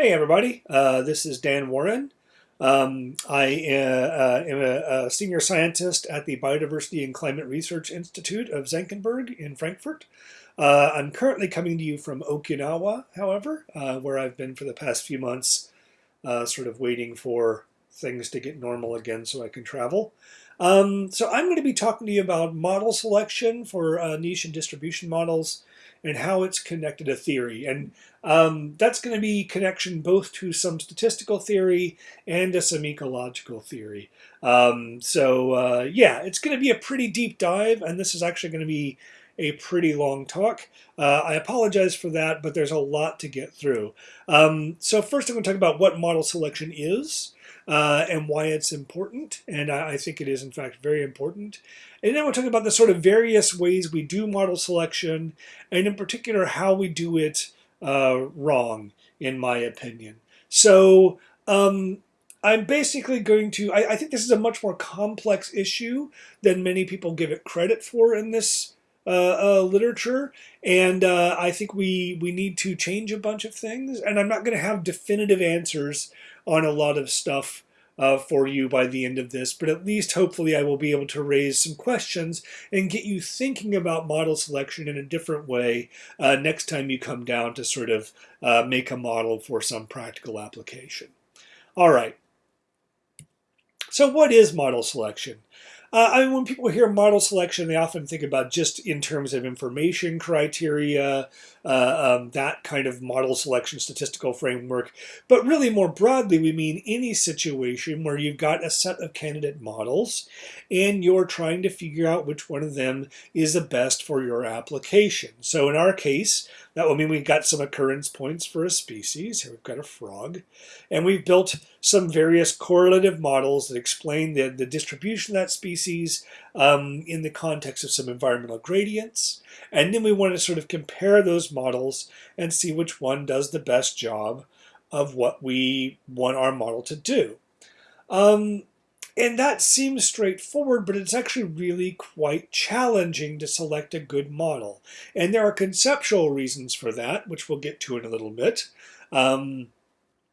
Hey everybody, uh, this is Dan Warren. Um, I uh, uh, am a, a, senior scientist at the Biodiversity and Climate Research Institute of Senckenberg in Frankfurt. Uh, I'm currently coming to you from Okinawa, however, uh, where I've been for the past few months, sort of waiting for things to get normal again so I can travel. Um, so I'm going to be talking to you about model selection for niche and distribution models and how it's connected to theory. And um, that's going to be connection both to some statistical theory and to some ecological theory. Um, so uh, yeah, it's going to be a pretty deep dive, and this is actually going to be a pretty long talk. Uh, I apologize for that, but there's a lot to get through. Um, so first I'm going to talk about what model selection is uh, and why it's important, and I, I, think it is in fact very important. And then we'll talk about the sort of various ways we do model selection, and in particular how we do it uh, wrong, in my opinion. So um, I'm basically going to, I, I, think this is a much more complex issue than many people give it credit for in this uh, uh, literature. And uh, I think we, we need to change a bunch of things. And I'm not going to have definitive answers on a lot of stuff uh, for you by the end of this, but at least hopefully I will be able to raise some questions and get you thinking about model selection in a different way uh, next time you come down to sort of uh, make a model for some practical application. All right. So what is model selection? Uh, I mean, when people hear model selection, they often think about just in terms of information criteria, uh, um, that kind of model selection statistical framework. But really more broadly, we mean any situation where you've got a set of candidate models and you're trying to figure out which one of them is the best for your application. So in our case, that will mean we've got some occurrence points for a species. Here we've got a frog. And we've built some various correlative models that explain the, the distribution of that species um, in the context of some environmental gradients. And then we want to sort of compare those models and see which one does the best job of what we want our model to do. Um, and that seems straightforward, but it's actually really quite challenging to select a good model. And there are conceptual reasons for that, which we'll get to in a little bit. Um,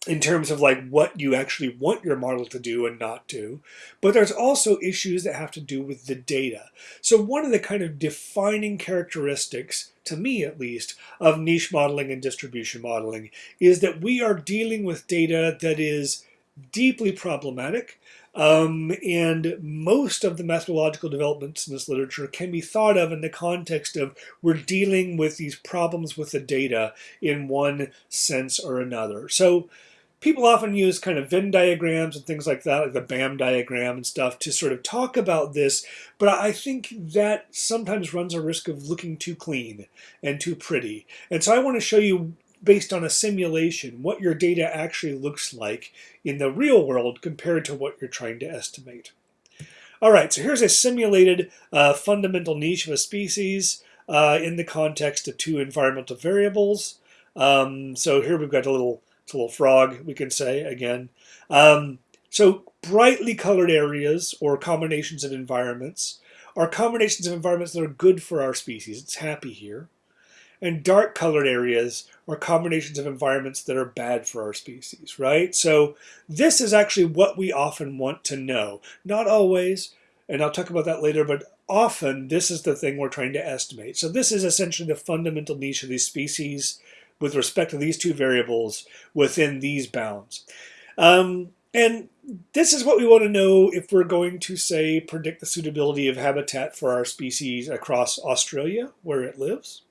in terms of like what you actually want your model to do and not do. But there's also issues that have to do with the data. So one of the kind of defining characteristics, to me at least, of niche modeling and distribution modeling is that we are dealing with data that is deeply problematic. Um, and most of the methodological developments in this literature can be thought of in the context of we're dealing with these problems with the data in one sense or another. So people often use kind of Venn diagrams and things like that, like the BAM diagram and stuff, to sort of talk about this. But I think that sometimes runs a risk of looking too clean and too pretty. And so I want to show you, based on a simulation, what your data actually looks like in the real world compared to what you're trying to estimate. All right, so here's a simulated uh, fundamental niche of a species uh, in the context of two environmental variables. Um, so here we've got a little it's a little frog, we can say again. Um, so brightly colored areas or combinations of environments are combinations of environments that are good for our species. It's happy here. And dark colored areas are combinations of environments that are bad for our species, right? So this is actually what we often want to know. Not always, and I'll talk about that later, but often this is the thing we're trying to estimate. So this is essentially the fundamental niche of these species with respect to these two variables within these bounds. Um, and this is what we want to know if we're going to, say, predict the suitability of habitat for our species across Australia, where it lives.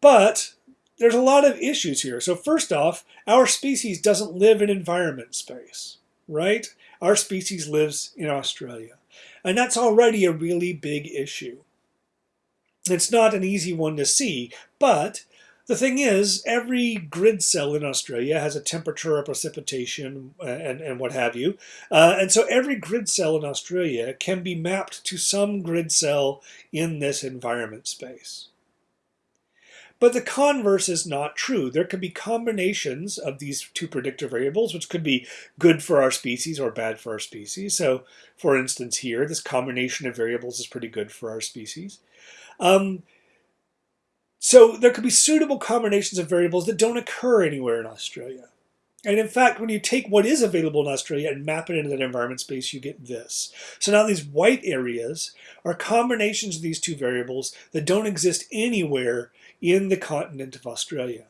But there's a lot of issues here. So first off, our species doesn't live in environment space, right? Our species lives in Australia. And that's already a really big issue. It's not an easy one to see, but the thing is, every grid cell in Australia has a temperature, a precipitation, uh, and, and what have you. Uh, and so every grid cell in Australia can be mapped to some grid cell in this environment space. But the converse is not true. There could be combinations of these two predictor variables, which could be good for our species or bad for our species. So, for instance, here, this combination of variables is pretty good for our species. Um, so there could be suitable combinations of variables that don't occur anywhere in Australia. And in fact, when you take what is available in Australia and map it into that environment space, you get this. So now these white areas are combinations of these two variables that don't exist anywhere in the continent of Australia.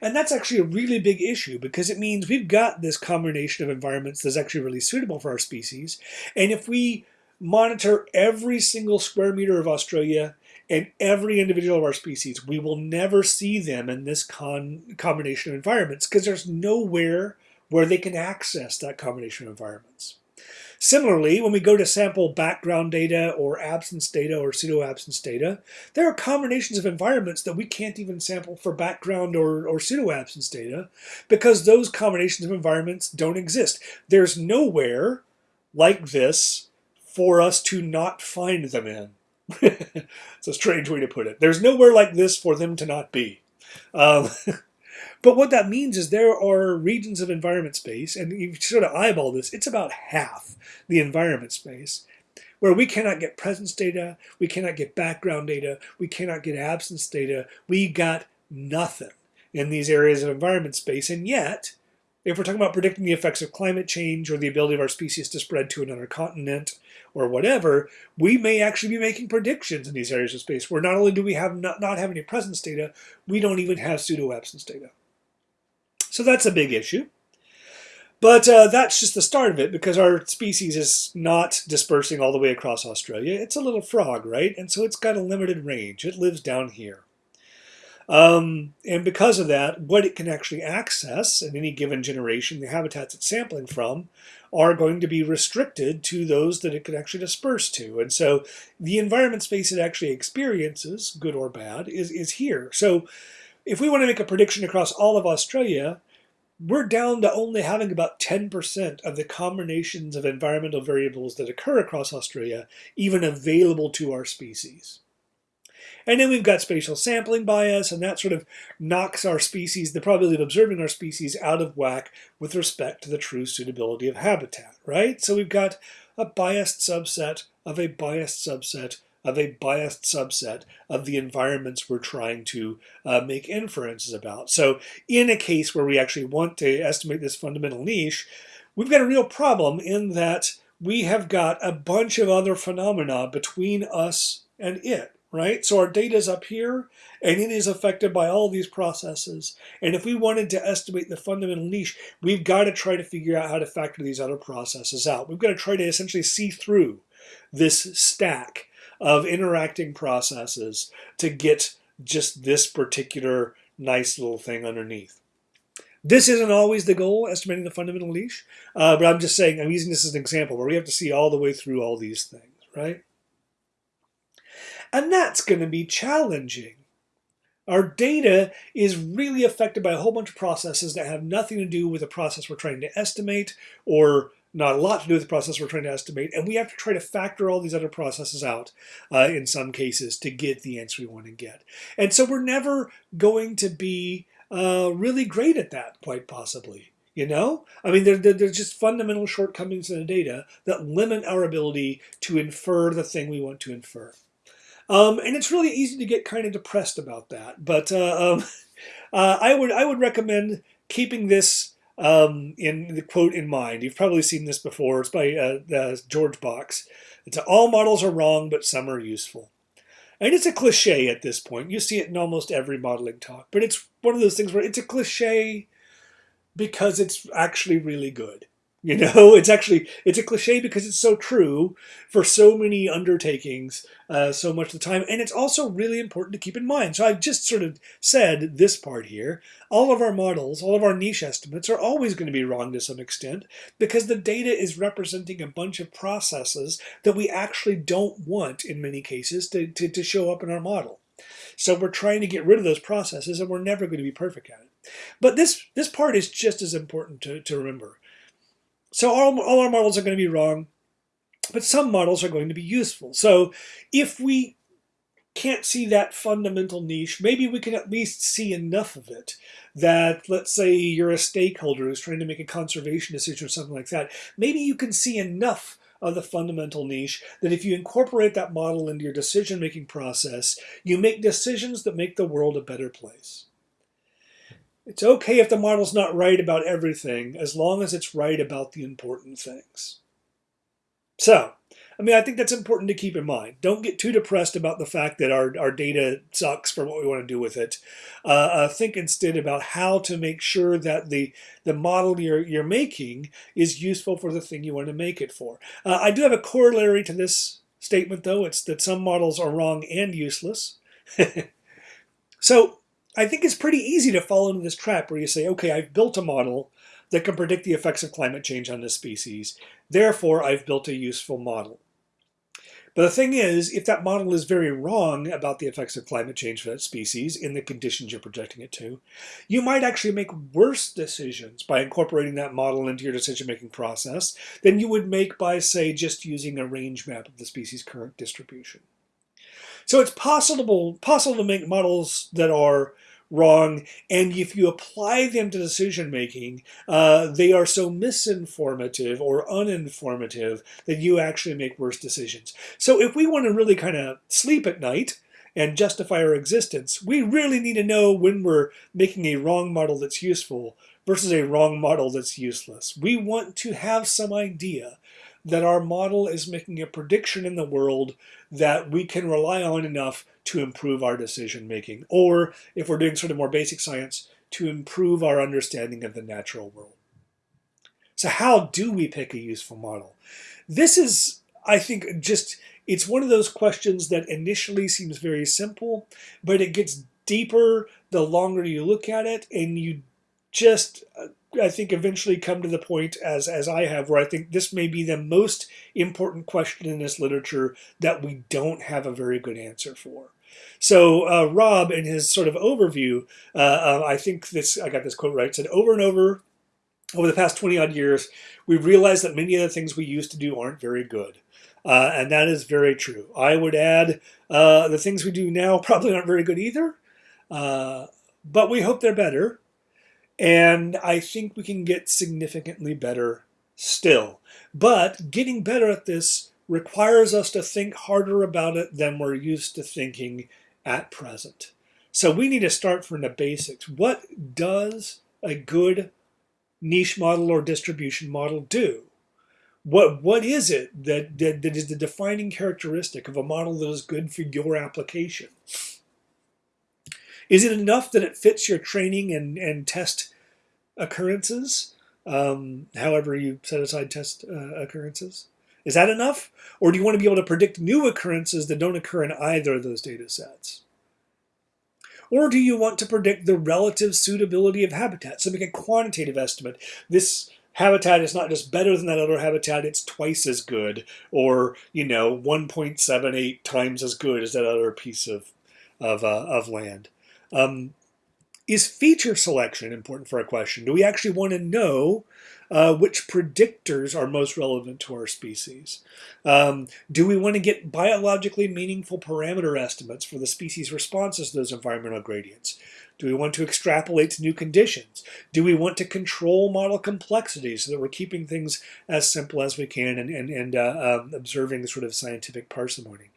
And that's actually a really big issue because it means we've got this combination of environments that's actually really suitable for our species. And if we monitor every single square meter of Australia and every individual of our species, we will never see them in this con combination of environments because there's nowhere where they can access that combination of environments. Similarly, when we go to sample background data or absence data or pseudo-absence data, there are combinations of environments that we can't even sample for background or, or pseudo-absence data because those combinations of environments don't exist. There's nowhere like this for us to not find them in. It's a strange way to put it. There's nowhere like this for them to not be. Um, but what that means is there are regions of environment space, and you sort of eyeball this, it's about half the environment space, where we cannot get presence data, we cannot get background data, we cannot get absence data. We got nothing in these areas of environment space, and yet, if we're talking about predicting the effects of climate change or the ability of our species to spread to another continent or whatever, we may actually be making predictions in these areas of space where not only do we have not, not have any presence data, we don't even have pseudo-absence data. So that's a big issue. But uh, that's just the start of it because our species is not dispersing all the way across Australia. It's a little frog, right? And so it's got a limited range. It lives down here. Um, and because of that, what it can actually access in any given generation, the habitats it's sampling from, are going to be restricted to those that it could actually disperse to. And so the environment space it actually experiences, good or bad, is, is here. So if we want to make a prediction across all of Australia, we're down to only having about 10% of the combinations of environmental variables that occur across Australia even available to our species. And then we've got spatial sampling bias, and that sort of knocks our species, the probability of observing our species, out of whack with respect to the true suitability of habitat, right? So we've got a biased subset of a biased subset of a biased subset of the environments we're trying to uh, make inferences about. So in a case where we actually want to estimate this fundamental niche, we've got a real problem in that we have got a bunch of other phenomena between us and it right? So our data is up here, and it is affected by all these processes. And if we wanted to estimate the fundamental niche, we've got to try to figure out how to factor these other processes out. We've got to try to essentially see through this stack of interacting processes to get just this particular nice little thing underneath. This isn't always the goal, estimating the fundamental niche, uh, but I'm just saying, I'm using this as an example where we have to see all the way through all these things, right? And that's going to be challenging. Our data is really affected by a whole bunch of processes that have nothing to do with the process we're trying to estimate or not a lot to do with the process we're trying to estimate. And we have to try to factor all these other processes out uh, in some cases to get the answer we want to get. And so we're never going to be uh, really great at that, quite possibly. You know, I mean, there, there, there's just fundamental shortcomings in the data that limit our ability to infer the thing we want to infer. Um, and it's really easy to get kind of depressed about that. But uh, um, uh, I would I would recommend keeping this um, in the quote in mind. You've probably seen this before. It's by uh, George Box. It's all models are wrong, but some are useful. And it's a cliche at this point. You see it in almost every modeling talk. But it's one of those things where it's a cliche because it's actually really good. You know, it's actually it's a cliche because it's so true for so many undertakings, uh, so much of the time, and it's also really important to keep in mind. So I've just sort of said this part here. All of our models, all of our niche estimates are always going to be wrong to some extent because the data is representing a bunch of processes that we actually don't want in many cases to, to, to show up in our model. So we're trying to get rid of those processes and we're never going to be perfect at it. But this, this part is just as important to, to remember. So all, all our models are going to be wrong, but some models are going to be useful. So if we can't see that fundamental niche, maybe we can at least see enough of it that, let's say you're a stakeholder who's trying to make a conservation decision or something like that, maybe you can see enough of the fundamental niche that if you incorporate that model into your decision making process, you make decisions that make the world a better place. It's okay if the model's not right about everything, as long as it's right about the important things. So, I mean, I think that's important to keep in mind. Don't get too depressed about the fact that our, our data sucks for what we want to do with it. Uh, uh, think instead about how to make sure that the, the model you're, you're making is useful for the thing you want to make it for. Uh, I do have a corollary to this statement, though. It's that some models are wrong and useless. so I think it's pretty easy to fall into this trap where you say, okay, I've built a model that can predict the effects of climate change on this species. Therefore, I've built a useful model. But the thing is, if that model is very wrong about the effects of climate change for that species in the conditions you're projecting it to, you might actually make worse decisions by incorporating that model into your decision-making process than you would make by, say, just using a range map of the species' current distribution. So it's possible, possible to make models that are wrong, and if you apply them to decision making, uh, they are so misinformative or uninformative that you actually make worse decisions. So if we want to really kind of sleep at night and justify our existence, we really need to know when we're making a wrong model that's useful versus a wrong model that's useless. We want to have some idea that our model is making a prediction in the world that we can rely on enough to improve our decision making, or if we're doing sort of more basic science, to improve our understanding of the natural world. So how do we pick a useful model? This is, I think, just, it's one of those questions that initially seems very simple, but it gets deeper the longer you look at it, and you just uh, I think eventually come to the point as as I have where I think this may be the most important question in this literature that we don't have a very good answer for. So uh, Rob, in his sort of overview, uh, uh, I think this I got this quote right. Said over and over over the past 20 odd years, we've realized that many of the things we used to do aren't very good. Uh, and that is very true. I would add uh, the things we do now probably aren't very good either, uh, but we hope they're better. And I think we can get significantly better still. But getting better at this requires us to think harder about it than we're used to thinking at present. So we need to start from the basics. What does a good niche model or distribution model do? What, what is it that, that, that is the defining characteristic of a model that is good for your application? Is it enough that it fits your training and, and test occurrences, um, however you set aside test uh, occurrences? Is that enough? Or do you want to be able to predict new occurrences that don't occur in either of those data sets? Or do you want to predict the relative suitability of habitats? So make a quantitative estimate. This habitat is not just better than that other habitat, it's twice as good, or, you know, 1.78 times as good as that other piece of, of, uh, of land. Um, is feature selection important for a question? Do we actually want to know uh, which predictors are most relevant to our species? Um, do we want to get biologically meaningful parameter estimates for the species' responses to those environmental gradients? Do we want to extrapolate to new conditions? Do we want to control model complexity so that we're keeping things as simple as we can and, and, and uh, um, observing the sort of scientific parsimony?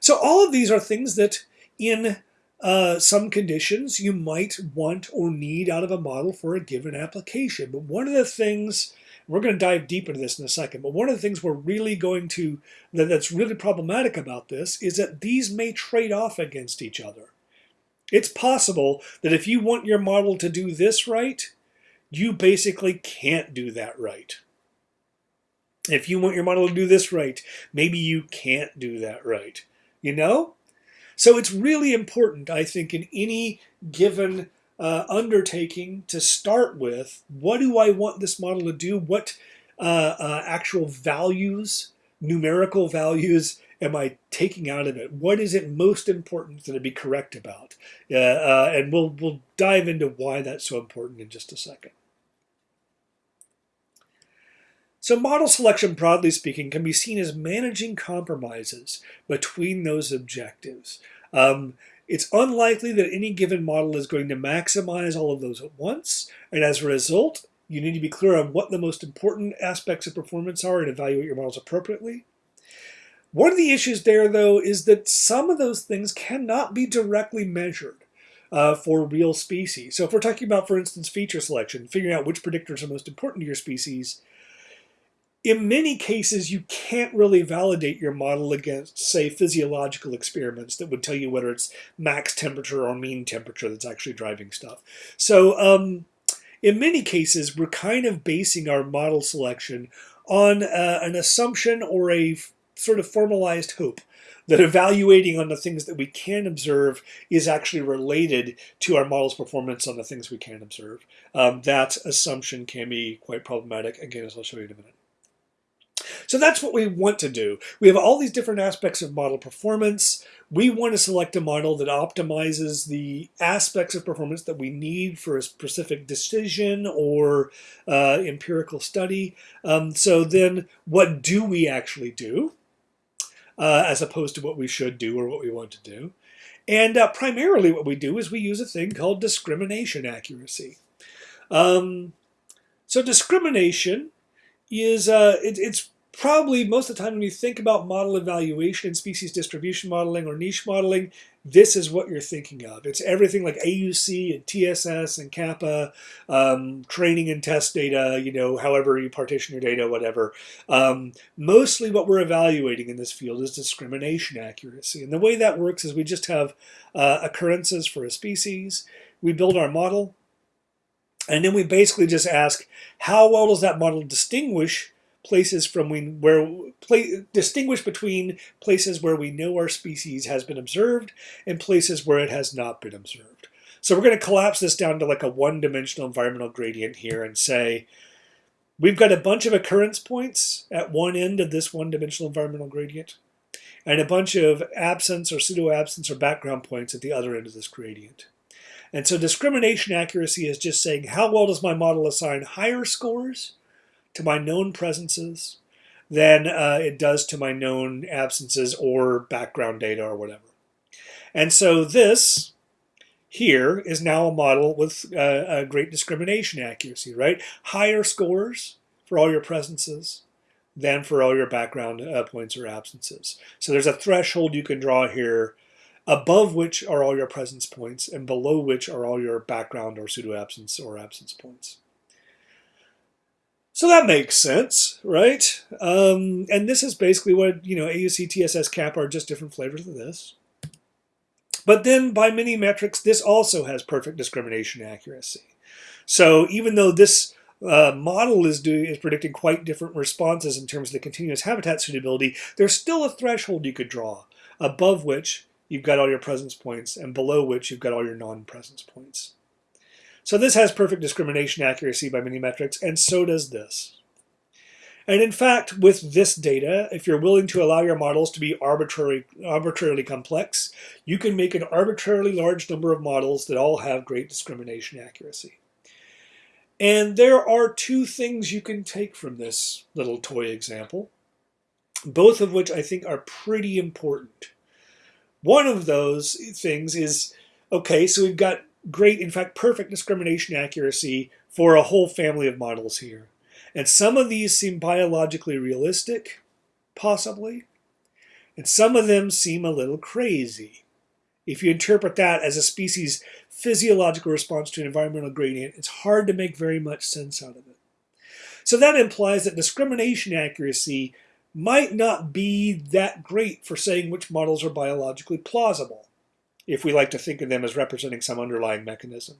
So all of these are things that in uh, some conditions you might want or need out of a model for a given application. But one of the things, we're going to dive deep into this in a second, but one of the things we're really going to, that, that's really problematic about this is that these may trade off against each other. It's possible that if you want your model to do this right, you basically can't do that right. If you want your model to do this right, maybe you can't do that right. You know? So it's really important, I think, in any given uh, undertaking to start with, what do I want this model to do? What uh, uh, actual values, numerical values, am I taking out of it? What is it most important that it be correct about? Uh, uh, and we'll, we'll dive into why that's so important in just a second. So model selection, broadly speaking, can be seen as managing compromises between those objectives. Um, it's unlikely that any given model is going to maximize all of those at once, and as a result, You need to be clear on what the most important aspects of performance are and evaluate your models appropriately. One of the issues there, though, is that some of those things cannot be directly measured uh, for real species. So if we're talking about, for instance, feature selection, figuring out which predictors are most important to your species, in many cases, you can't really validate your model against, say, physiological experiments that would tell you whether it's max temperature or mean temperature that's actually driving stuff. So um, in many cases, we're kind of basing our model selection on uh, an assumption or a sort of formalized hope that evaluating on the things that we can observe is actually related to our model's performance on the things we can observe. Um, that assumption can be quite problematic, again, as I'll show you in a minute. So that's what we want to do. We have all these different aspects of model performance. We want to select a model that optimizes the aspects of performance that we need for a specific decision or uh, empirical study. Um, so then what do we actually do uh, as opposed to what we should do or what we want to do? And uh, primarily what we do is we use a thing called discrimination accuracy. Um, so discrimination is uh, it, it's probably most of the time when you think about model evaluation species distribution modeling or niche modeling, this is what you're thinking of. It's everything like AUC and TSS and kappa, um, training and test data, you know, however you partition your data, whatever. Um, mostly what we're evaluating in this field is discrimination accuracy. And the way that works is we just have uh, occurrences for a species. We build our model. And then we basically just ask, how well does that model distinguish places from we, where play, distinguish between places where we know our species has been observed and places where it has not been observed. So we're going to collapse this down to like a one-dimensional environmental gradient here and say we've got a bunch of occurrence points at one end of this one-dimensional environmental gradient and a bunch of absence or pseudo-absence or background points at the other end of this gradient. And so discrimination accuracy is just saying how well does my model assign higher scores to my known presences than uh, it does to my known absences or background data or whatever. And so this here is now a model with uh, a great discrimination accuracy, right? Higher scores for all your presences than for all your background uh, points or absences. So there's a threshold you can draw here above which are all your presence points and below which are all your background or pseudo-absence or absence points. So that makes sense, right? Um, and this is basically what, you know, AUC, TSS, kappa are just different flavors of this. But then by many metrics, this also has perfect discrimination accuracy. So even though this uh, model is doing is predicting quite different responses in terms of the continuous habitat suitability, there's still a threshold you could draw above which you've got all your presence points and below which you've got all your non-presence points. So this has perfect discrimination accuracy by many metrics, and so does this. And in fact, with this data, if you're willing to allow your models to be arbitrary, arbitrarily complex, you can make an arbitrarily large number of models that all have great discrimination accuracy. And there are two things you can take from this little toy example, both of which I think are pretty important. One of those things is, okay, so we've got great, in fact, perfect discrimination accuracy for a whole family of models here. And some of these seem biologically realistic, possibly, and some of them seem a little crazy. If you interpret that as a species' physiological response to an environmental gradient, it's hard to make very much sense out of it. So that implies that discrimination accuracy might not be that great for saying which models are biologically plausible if we like to think of them as representing some underlying mechanism.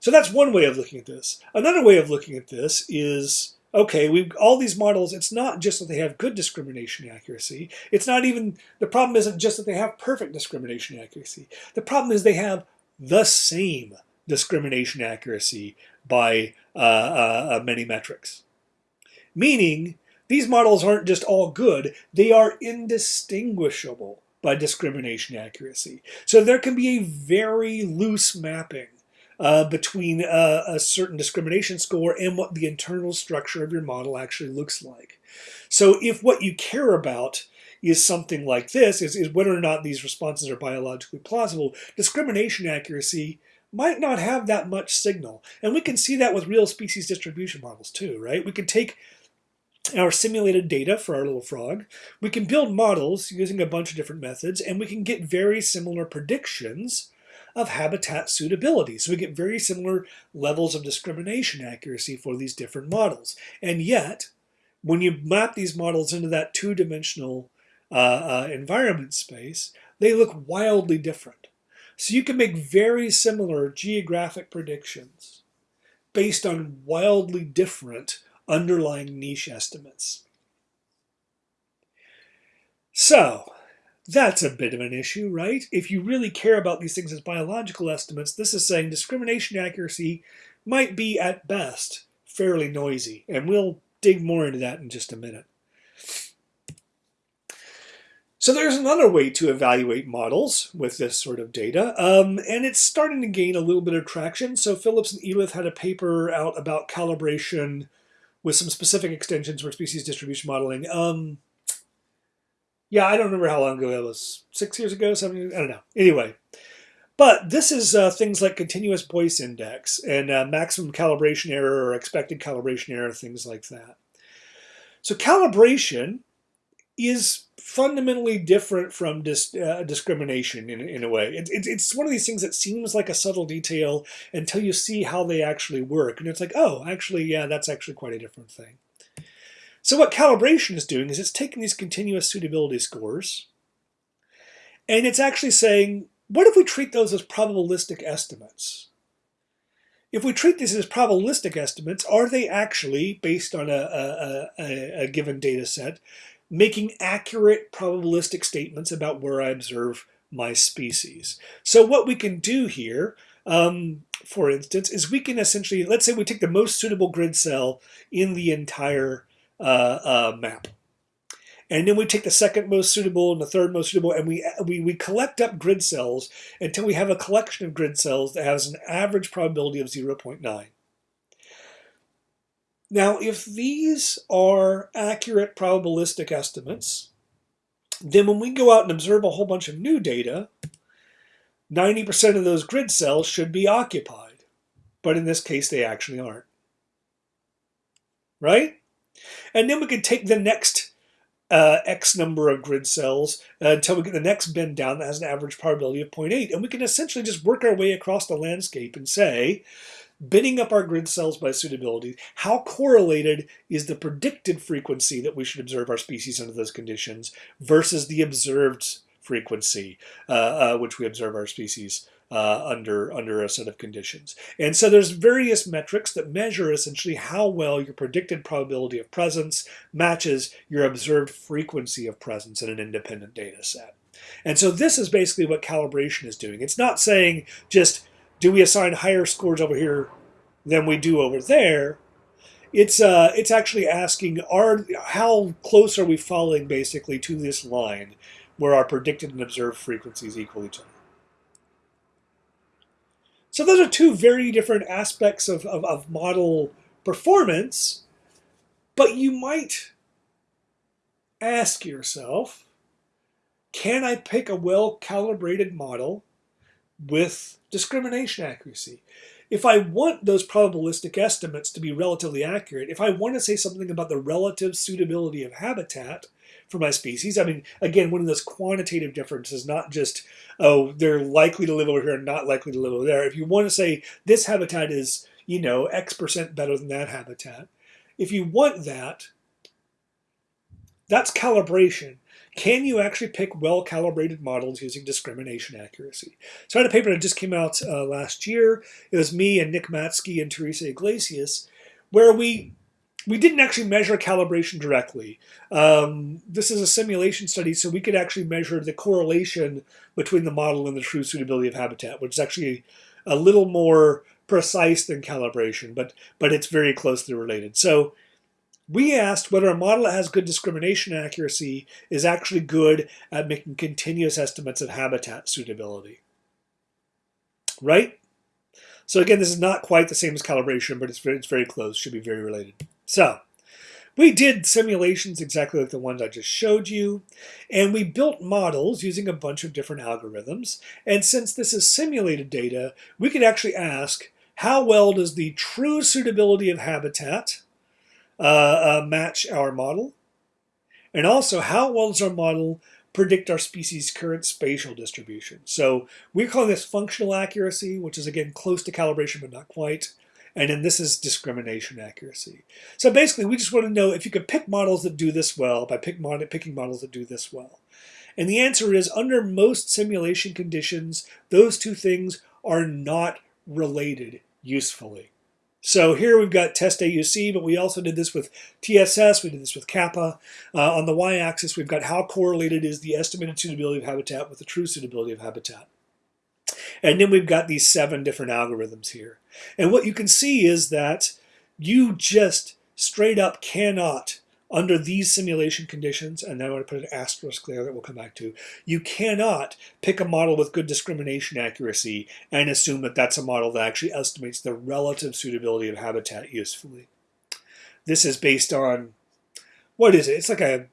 So that's one way of looking at this. Another way of looking at this is, okay, we've all these models, it's not just that they have good discrimination accuracy. It's not even, the problem isn't just that they have perfect discrimination accuracy. The problem is they have the same discrimination accuracy by uh, uh, uh many metrics. Meaning, these models aren't just all good, they are indistinguishable by discrimination accuracy. So there can be a very loose mapping uh, between uh, a certain discrimination score and what the internal structure of your model actually looks like. So if what you care about is something like this, is, is whether or not these responses are biologically plausible, discrimination accuracy might not have that much signal. And we can see that with real species distribution models too, right? We can take our simulated data for our little frog. We can build models using a bunch of different methods, and we can get very similar predictions of habitat suitability. So we get very similar levels of discrimination accuracy for these different models. And yet, when you map these models into that two-dimensional uh, uh, environment space, they look wildly different. So you can make very similar geographic predictions based on wildly different underlying niche estimates. So, that's a bit of an issue, right? If you really care about these things as biological estimates, this is saying discrimination accuracy might be, at best, fairly noisy. And we'll dig more into that in just a minute. So there's another way to evaluate models with this sort of data, um, and it's starting to gain a little bit of traction. So Phillips and Elith had a paper out about calibration with some specific extensions for species distribution modeling. Um, yeah, I don't remember how long ago that was. Six years ago, seven years, I don't know. Anyway, but this is uh, things like continuous Boyce index and uh, maximum calibration error or expected calibration error, things like that. So calibration is fundamentally different from dis, uh, discrimination in, in a way. It, it, it's one of these things that seems like a subtle detail until you see how they actually work. And it's like, oh, actually, yeah, that's actually quite a different thing. So what calibration is doing is it's taking these continuous suitability scores and it's actually saying, what if we treat those as probabilistic estimates? If we treat these as probabilistic estimates, are they actually, based on a, a, a, a given data set, making accurate probabilistic statements about where I observe my species. So what we can do here, um, for instance, is we can essentially, let's say we take the most suitable grid cell in the entire uh, uh, map. And then we take the second most suitable and the third most suitable, and we, we, we collect up grid cells until we have a collection of grid cells that has an average probability of 0.9. Now, if these are accurate probabilistic estimates, then when we go out and observe a whole bunch of new data, 90% of those grid cells should be occupied. But in this case, they actually aren't. Right? And then we can take the next uh, X number of grid cells uh, until we get the next bin down that has an average probability of 0.8. And we can essentially just work our way across the landscape and say, binning up our grid cells by suitability, how correlated is the predicted frequency that we should observe our species under those conditions versus the observed frequency uh, uh, which we observe our species uh, under under a set of conditions. And so there's various metrics that measure essentially how well your predicted probability of presence matches your observed frequency of presence in an independent data set. And so this is basically what calibration is doing. It's not saying just do we assign higher scores over here than we do over there? It's uh, it's actually asking are how close are we falling basically to this line where our predicted and observed frequencies equal each other. So those are two very different aspects of, of, of model performance, but you might ask yourself, can I pick a well-calibrated model with discrimination accuracy. If I want those probabilistic estimates to be relatively accurate, if I want to say something about the relative suitability of habitat for my species, I mean, again, one of those quantitative differences, not just, oh, they're likely to live over here and not likely to live over there. If you want to say this habitat is, you know, X percent better than that habitat, if you want that, that's calibration. Can you actually pick well-calibrated models using discrimination accuracy? So I had a paper that just came out uh, last year. It was me and Nick Matzke and Teresa Iglesias, where we we didn't actually measure calibration directly. Um, this is a simulation study, so we could actually measure the correlation between the model and the true suitability of habitat, which is actually a little more precise than calibration, but but it's very closely related. So we asked whether a model that has good discrimination accuracy is actually good at making continuous estimates of habitat suitability. Right? So again, this is not quite the same as calibration, but it's very, it's very close, should be very related. So we did simulations exactly like the ones I just showed you, and we built models using a bunch of different algorithms. And since this is simulated data, we could actually ask, how well does the true suitability of habitat uh, uh, match our model? And also, how well does our model predict our species' current spatial distribution? So we're calling this functional accuracy, which is again close to calibration, but not quite. And then this is discrimination accuracy. So basically, we just want to know if you could pick models that do this well by pick mod picking models that do this well. And the answer is, under most simulation conditions, those two things are not related usefully. So here we've got test AUC, but we also did this with TSS, we did this with kappa. Uh, on the y-axis, we've got how correlated is the estimated suitability of habitat with the true suitability of habitat. And then we've got these seven different algorithms here. And what you can see is that you just straight up cannot, under these simulation conditions, and then I'm going to put an asterisk there that we'll come back to, you cannot pick a model with good discrimination accuracy and assume that that's a model that actually estimates the relative suitability of habitat usefully. This is based on, what is it? It's like a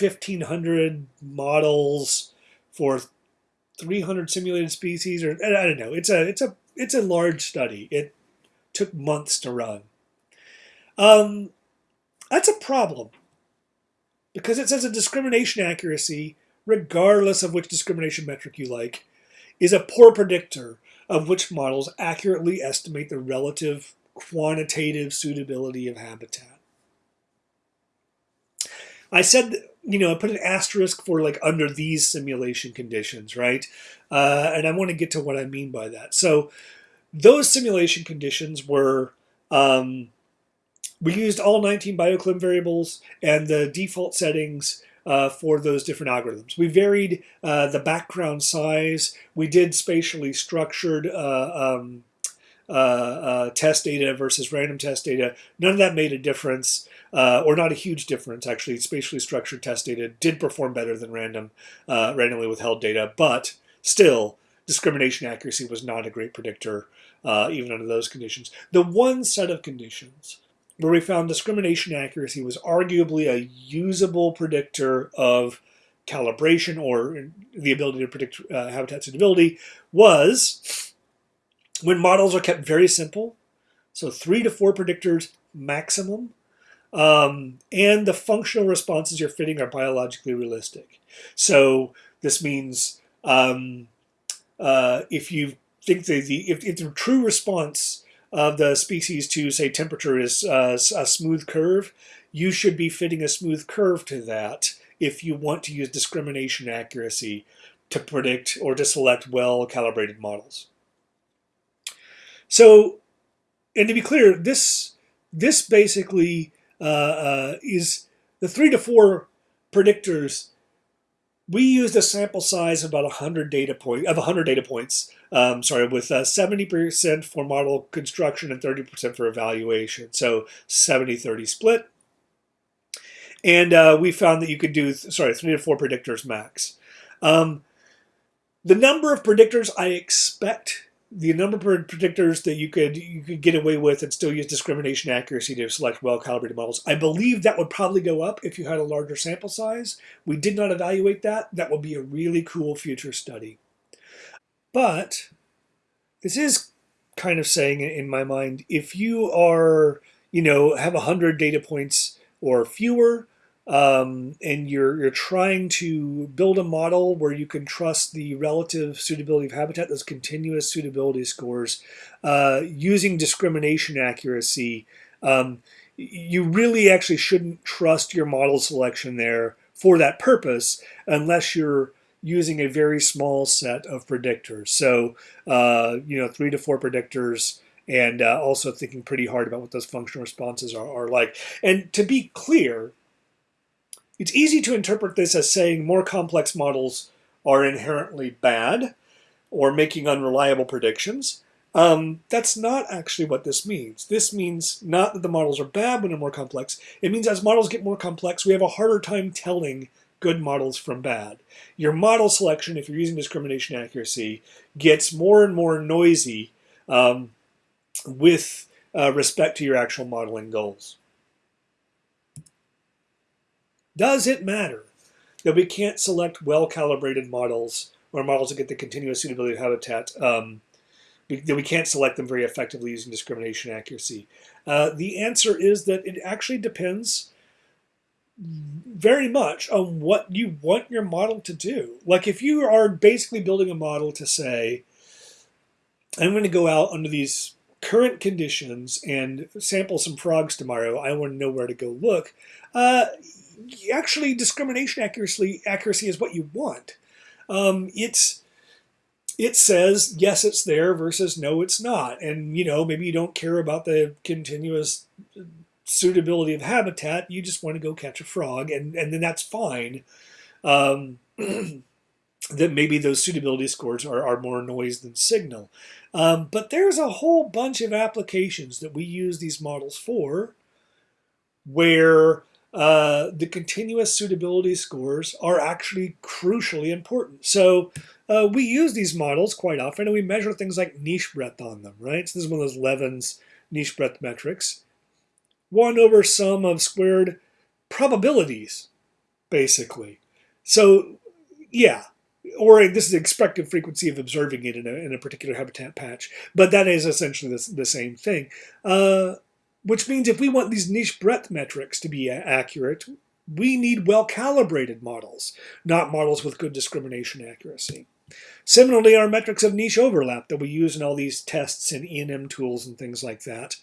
1,500 models for 300 simulated species, or I don't know. It's a it's a it's a large study. It took months to run. Um, that's a problem because it says a discrimination accuracy, regardless of which discrimination metric you like, is a poor predictor of which models accurately estimate the relative quantitative suitability of habitat. I said you know, I put an asterisk for like under these simulation conditions, right? Uh, and I want to get to what I mean by that. So those simulation conditions were, um, we used all 19 bioclim variables and the default settings uh, for those different algorithms. We varied uh, the background size. We did spatially structured uh, um, uh, uh, test data versus random test data. None of that made a difference uh, or not a huge difference actually. Spatially structured test data did perform better than random, randomly withheld data, but still discrimination accuracy was not a great predictor even under those conditions. The one set of conditions where we found discrimination accuracy was arguably a usable predictor of calibration or the ability to predict uh, habitat suitability was when models are kept very simple, so three to four predictors maximum, um, and the functional responses you're fitting are biologically realistic. So this means um, uh, if you think that the if, if, the true response of the species to say temperature is uh, a smooth curve, you should be fitting a smooth curve to that if you want to use discrimination accuracy to predict or to select well calibrated models. So, and to be clear, this this basically uh, uh, is the three to four predictors. We used a sample size of about 100 data point of 100 data points. Um, sorry, with 70% uh, for model construction and 30% for evaluation. So 70-30 split. And uh, we found that you could do, sorry, three to four predictors max. Um, the number of predictors I expect the number of predictors that you could you could get away with and still use discrimination accuracy to select well-calibrated models. I believe that would probably go up if you had a larger sample size. We did not evaluate that. That would be a really cool future study. But this is kind of saying in my mind, if you are, you know, have 100 data points or fewer, um, and you're you're trying to build a model where you can trust the relative suitability of habitat, those continuous suitability scores, uh, using discrimination accuracy, um, you really actually shouldn't trust your model selection there for that purpose unless you're using a very small set of predictors. So, uh, you know, three to four predictors and uh, also thinking pretty hard about what those functional responses are, are like. And to be clear, it's easy to interpret this as saying more complex models are inherently bad or making unreliable predictions. Um, that's not actually what this means. This means not that the models are bad when they're more complex. It means as models get more complex, we have a harder time telling good models from bad. Your model selection, if you're using discrimination accuracy, gets more and more noisy um, with uh, respect to your actual modeling goals. Does it matter that we can't select well-calibrated models or models that get the continuous suitability of habitat um, that we can't select them very effectively using discrimination accuracy? Uh, the answer is that it actually depends very much on what you want your model to do. Like if you are basically building a model to say, I'm going to go out under these current conditions and sample some frogs tomorrow, I want to know where to go look. Uh, actually, discrimination accuracy accuracy is what you want. Um, it's it says yes, it's there versus no, it's not, and you know maybe you don't care about the continuous suitability of habitat. You just want to go catch a frog, and and then that's fine. Um, that maybe those suitability scores are, are more noise than signal. Um, but there's a whole bunch of applications that we use these models for where uh, the continuous suitability scores are actually crucially important. So uh, we use these models quite often and we measure things like niche breadth on them, right? So this is one of those Levins' niche breadth metrics. 1 over sum of squared probabilities, basically. So yeah, or this is the expected frequency of observing it in a, in a particular habitat patch, but that is essentially the, the same thing. Uh, which means if we want these niche breadth metrics to be accurate, we need well-calibrated models, not models with good discrimination accuracy. Similarly, our metrics of niche overlap that we use in all these tests and ENMTools and things like that.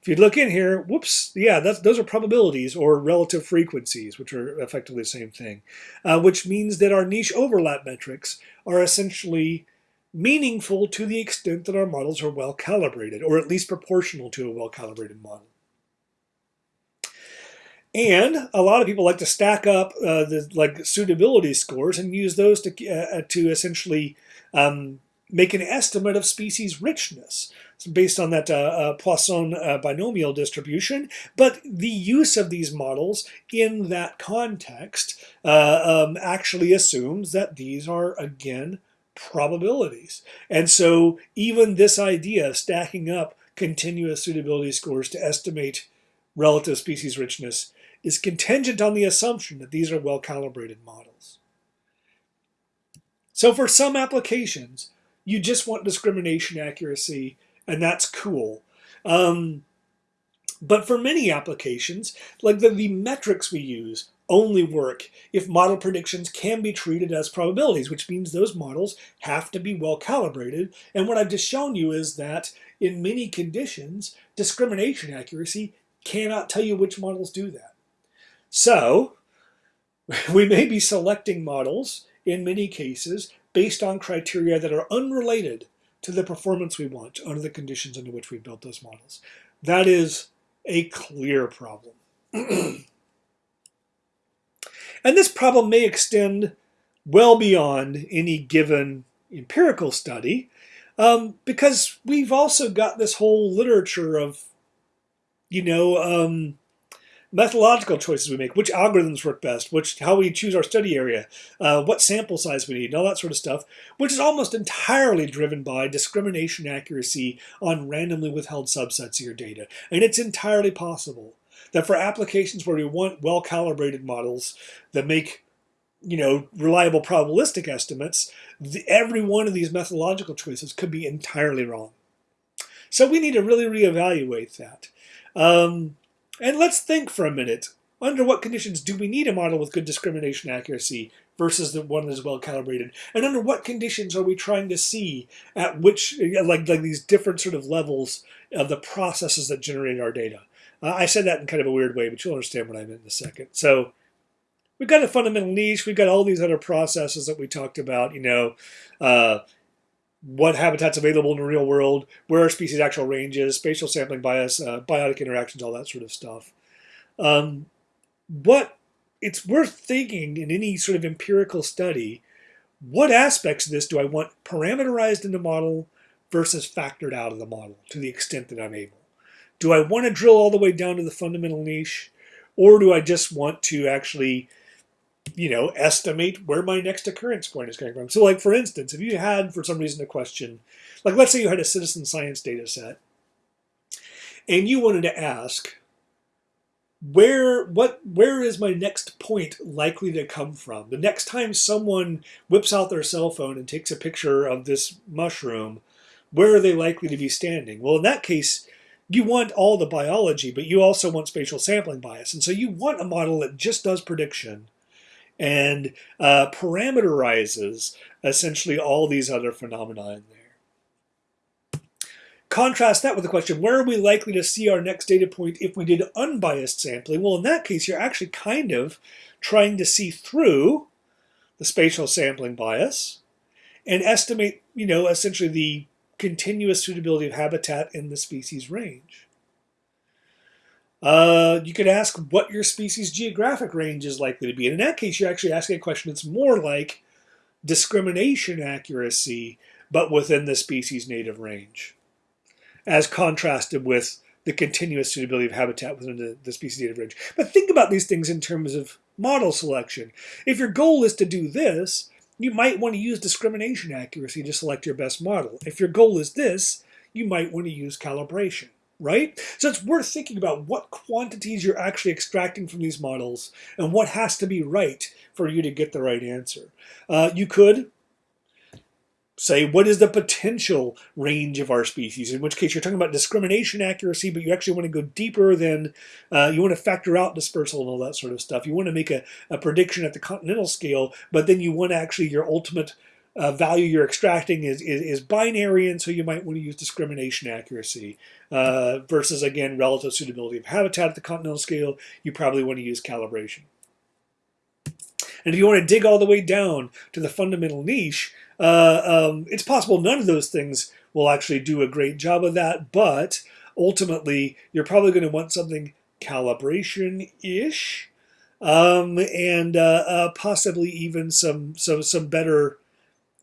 If you look in here, whoops, yeah, those are probabilities or relative frequencies, which are effectively the same thing, uh, which means that our niche overlap metrics are essentially meaningful to the extent that our models are well calibrated, or at least proportional to a well calibrated model. And a lot of people like to stack up uh, the like suitability scores and use those to uh, to essentially um, make an estimate of species richness based on that uh, uh, Poisson uh, binomial distribution. But the use of these models in that context uh, um, actually assumes that these are again probabilities. And so even this idea of stacking up continuous suitability scores to estimate relative species richness is contingent on the assumption that these are well-calibrated models. So for some applications, you just want discrimination accuracy, and that's cool. Um, but for many applications, like the, the metrics we use, only work if model predictions can be treated as probabilities, which means those models have to be well calibrated. And what I've just shown you is that in many conditions, discrimination accuracy cannot tell you which models do that. So we may be selecting models in many cases based on criteria that are unrelated to the performance we want under the conditions under which we built those models. That is a clear problem. And this problem may extend well beyond any given empirical study um, because we've also got this whole literature of, you know, um, methodological choices we make, which algorithms work best, which how we choose our study area, uh, what sample size we need, and all that sort of stuff, which is almost entirely driven by discrimination accuracy on randomly withheld subsets of your data. And it's entirely possible that for applications where we want well-calibrated models that make you know, reliable probabilistic estimates, the, every one of these methodological choices could be entirely wrong. So we need to really reevaluate that. Um, and let's think for a minute. Under what conditions do we need a model with good discrimination accuracy versus the one that is well calibrated? And under what conditions are we trying to see at which, like, like these different sort of levels of the processes that generate our data? Uh, I said that in kind of a weird way, but you'll understand what I meant in a second. So we've got a fundamental niche. We've got all these other processes that we talked about, you know, uh, what habitat's available in the real world, where are species actual ranges, spatial sampling bias, uh, biotic interactions, all that sort of stuff. Um, what it's worth thinking in any sort of empirical study, what aspects of this do I want parameterized in the model versus factored out of the model to the extent that I'm able? do I want to drill all the way down to the fundamental niche? Or do I just want to actually, you know, estimate where my next occurrence point is coming from? So like, for instance, if you had, for some reason, a question, like let's say you had a citizen science data set, and you wanted to ask, where what where is my next point likely to come from? The next time someone whips out their cell phone and takes a picture of this mushroom, where are they likely to be standing? Well, in that case, you want all the biology, but you also want spatial sampling bias. And so you want a model that just does prediction and uh, parameterizes essentially all these other phenomena in there. Contrast that with the question, where are we likely to see our next data point if we did unbiased sampling? Well, in that case, you're actually kind of trying to see through the spatial sampling bias and estimate, you know, essentially the continuous suitability of habitat in the species range. Uh, you could ask what your species geographic range is likely to be. And in that case, you're actually asking a question that's more like discrimination accuracy, but within the species native range as contrasted with the continuous suitability of habitat within the, the species native range. But think about these things in terms of model selection. If your goal is to do this, you might want to use discrimination accuracy to select your best model. If your goal is this, you might want to use calibration, right? So it's worth thinking about what quantities you're actually extracting from these models and what has to be right for you to get the right answer. Uh, you could say what is the potential range of our species, in which case you're talking about discrimination accuracy, but you actually want to go deeper than, uh, you want to factor out dispersal and all that sort of stuff. You want to make a, a prediction at the continental scale, but then you want actually your ultimate uh, value you're extracting is, is, is, binary, and so you might want to use discrimination accuracy uh, versus, again, relative suitability of habitat at the continental scale, you probably want to use calibration. And if you want to dig all the way down to the fundamental niche, uh, um, it's possible none of those things will actually do a great job of that, but ultimately you're probably going to want something calibration-ish, um, and uh, uh, possibly even some, some, some better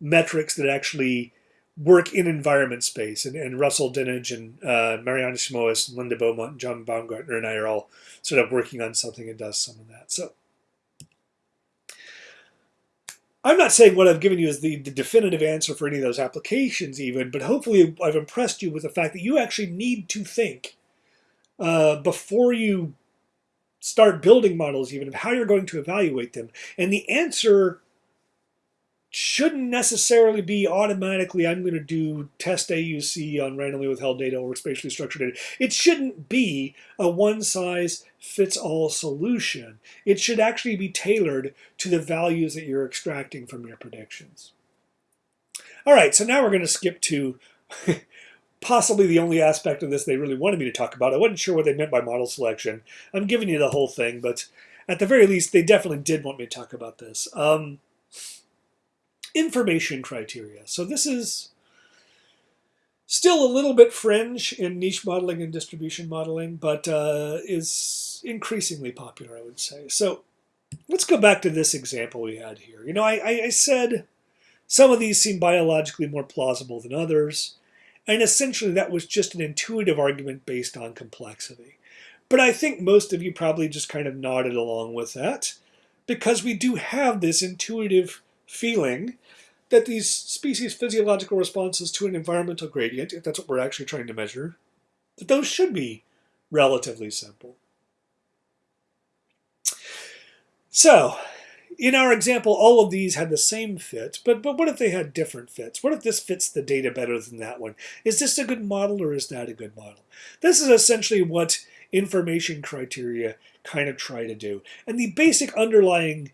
metrics that actually work in environment space. And, and Russell Dinnage and uh, Marianne and Linda Beaumont, and John Baumgartner and I are all sort of working on something that does some of that. So I'm not saying what I've given you is the, the, definitive answer for any of those applications even, but hopefully I've impressed you with the fact that you actually need to think uh, before you start building models even of how you're going to evaluate them. And the answer shouldn't necessarily be automatically I'm going to do test AUC on randomly withheld data or spatially structured data. It shouldn't be a one size fits all solution. It should actually be tailored to the values that you're extracting from your predictions. All right, so now we're going to skip to possibly the only aspect of this they really wanted me to talk about. I wasn't sure what they meant by model selection. I'm giving you the whole thing, but at the very least, they definitely did want me to talk about this. Um, information criteria. So this is still a little bit fringe in niche modeling and distribution modeling, but uh, is increasingly popular, I would say. So let's go back to this example we had here. You know, I, I said some of these seem biologically more plausible than others, and essentially that was just an intuitive argument based on complexity. But I think most of you probably just kind of nodded along with that, because we do have this intuitive feeling that these species' physiological responses to an environmental gradient, if that's what we're actually trying to measure, that those should be relatively simple. So, in our example, all of these had the same fit, but, but what if they had different fits? What if this fits the data better than that one? Is this a good model or is that a good model? This is essentially what information criteria kind of try to do. And the basic underlying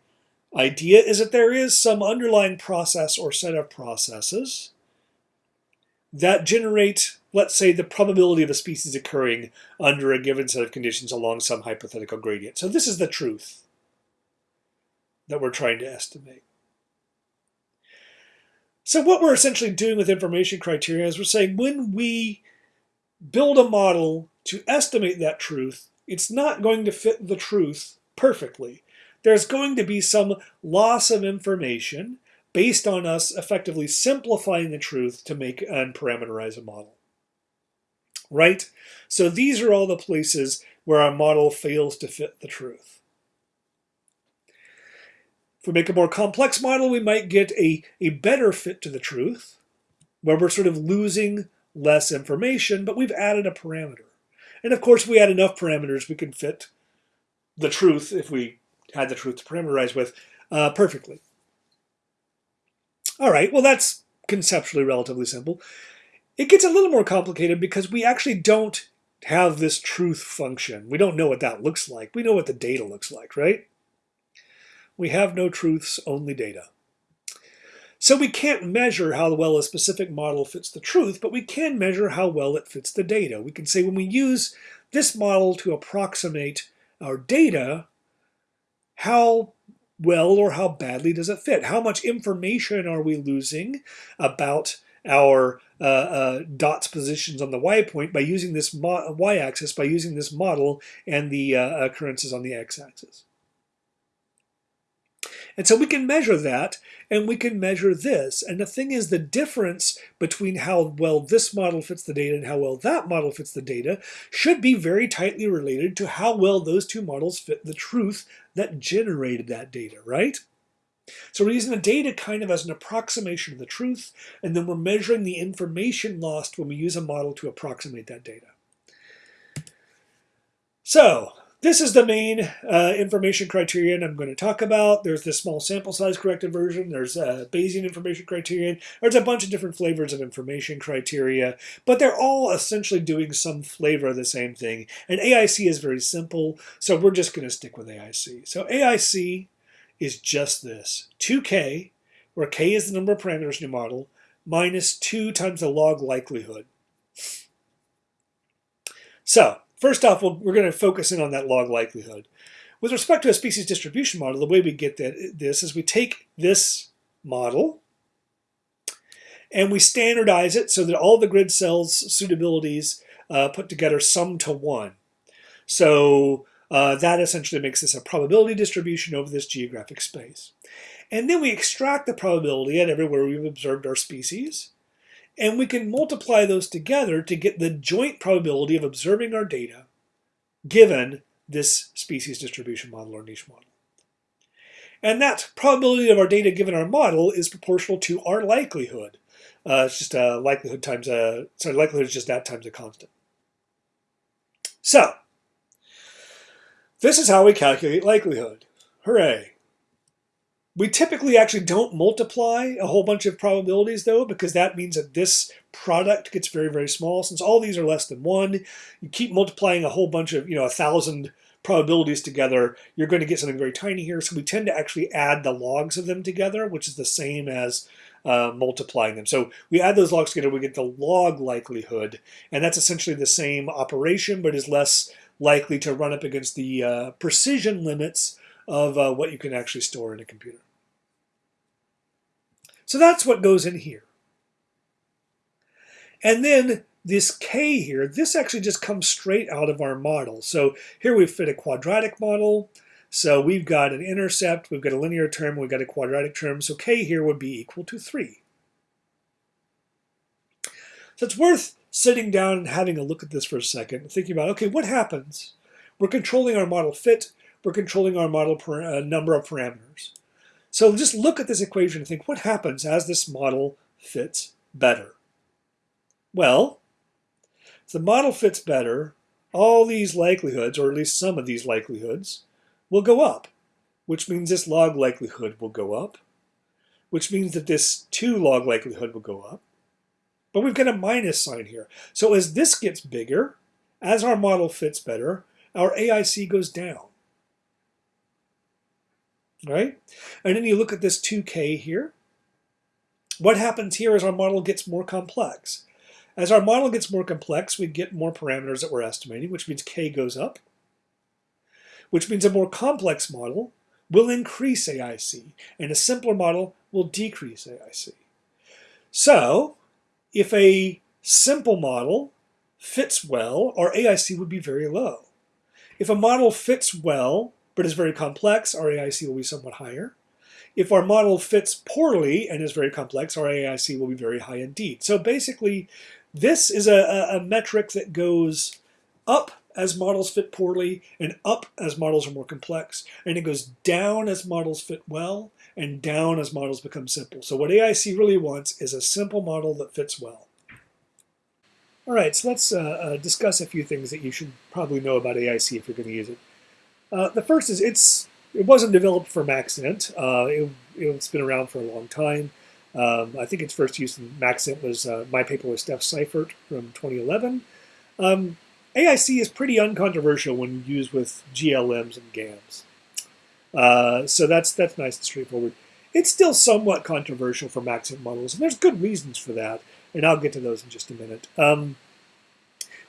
idea is that there is some underlying process or set of processes that generate, let's say, the probability of a species occurring under a given set of conditions along some hypothetical gradient. So this is the truth that we're trying to estimate. So what we're essentially doing with information criteria is we're saying when we build a model to estimate that truth, it's not going to fit the truth perfectly there's going to be some loss of information based on us effectively simplifying the truth to make and parameterize a model. Right? So these are all the places where our model fails to fit the truth. If we make a more complex model, we might get a, a better fit to the truth, where we're sort of losing less information, but we've added a parameter. And of course, we add enough parameters, we can fit the truth, if we had the truth to parameterize with, uh, perfectly. All right, well, that's conceptually relatively simple. It gets a little more complicated because we actually don't have this truth function. We don't know what that looks like. We know what the data looks like, right? We have no truths, only data. So we can't measure how well a specific model fits the truth, but we can measure how well it fits the data. We can say when we use this model to approximate our data, how well or how badly does it fit? How much information are we losing about our uh, uh, dots positions on the y-point by using this y-axis, by using this model and the uh, occurrences on the x-axis? And so we can measure that, and we can measure this. And the thing is, the difference between how well this model fits the data and how well that model fits the data should be very tightly related to how well those two models fit the truth that generated that data, right? So we're using the data kind of as an approximation of the truth, and then we're measuring the information lost when we use a model to approximate that data. So this is the main uh, information criterion I'm going to talk about. There's this small sample size corrected version. There's a Bayesian information criterion. There's a bunch of different flavors of information criteria, but they're all essentially doing some flavor of the same thing. And AIC is very simple, so we're just going to stick with AIC. So AIC is just this, 2k, where k is the number of parameters in your model, minus 2 times the log likelihood. So First off, we we are going to focus in on that log likelihood. With respect to a species distribution model, the way we get that, this is we take this model and we standardize it so that all the grid cells suitabilities uh, put together sum to one. So uh, that essentially makes this a probability distribution over this geographic space. And then we extract the probability at everywhere we've observed our species. And we can multiply those together to get the joint probability of observing our data given this species distribution model or niche model. And that probability of our data given our model is proportional to our likelihood. Uh, it's just a likelihood times a, sorry, likelihood is just that times a constant. So, this is how we calculate likelihood. Hooray. We typically actually don't multiply a whole bunch of probabilities though, because that means that this product gets very, very small. Since all these are less than one, you keep multiplying a whole bunch of, you know, a thousand probabilities together, you're going to get something very tiny here. So we tend to actually add the logs of them together, which is the same as uh, multiplying them. So we add those logs together, we get the log likelihood, and that's essentially the same operation, but is less likely to run up against the uh, precision limits of uh, what you can actually store in a computer. So that's what goes in here. And then this k here, this actually just comes straight out of our model. So here we fit a quadratic model. So we've got an intercept, we've got a linear term, we've got a quadratic term. So k here would be equal to 3. So it's worth sitting down and having a look at this for a second, thinking about, okay, what happens? We're controlling our model fit, we're controlling our model uh, number of parameters. So just look at this equation and think, what happens as this model fits better? Well, if the model fits better, all these likelihoods, or at least some of these likelihoods, will go up, which means this log likelihood will go up, which means that this 2 log likelihood will go up. But we've got a minus sign here. So as this gets bigger, as our model fits better, our AIC goes down right? And then you look at this 2k here. What happens here is our model gets more complex. As our model gets more complex, we get more parameters that we're estimating, which means k goes up, which means a more complex model will increase AIC, and a simpler model will decrease AIC. So, if a simple model fits well, our AIC would be very low. If a model fits well, but is very complex, our AIC will be somewhat higher. If our model fits poorly and is very complex, our AIC will be very high indeed. So basically, this is a, a, metric that goes up as models fit poorly and up as models are more complex. And it goes down as models fit well and down as models become simple. So what AIC really wants is a simple model that fits well. All right, so let's uh, uh, discuss a few things that you should probably know about AIC if you're going to use it. Uh, the first is it's it wasn't developed for Maxent. Uh, it, it's been around for a long time. Um, I think its first use in Maxent was uh, my paper with Steph Seifert from 2011. Um, AIC is pretty uncontroversial when used with GLMs and GAMs. Uh, so that's that's nice and straightforward. It's still somewhat controversial for Maxent models, and there's good reasons for that, and I'll get to those in just a minute. Um,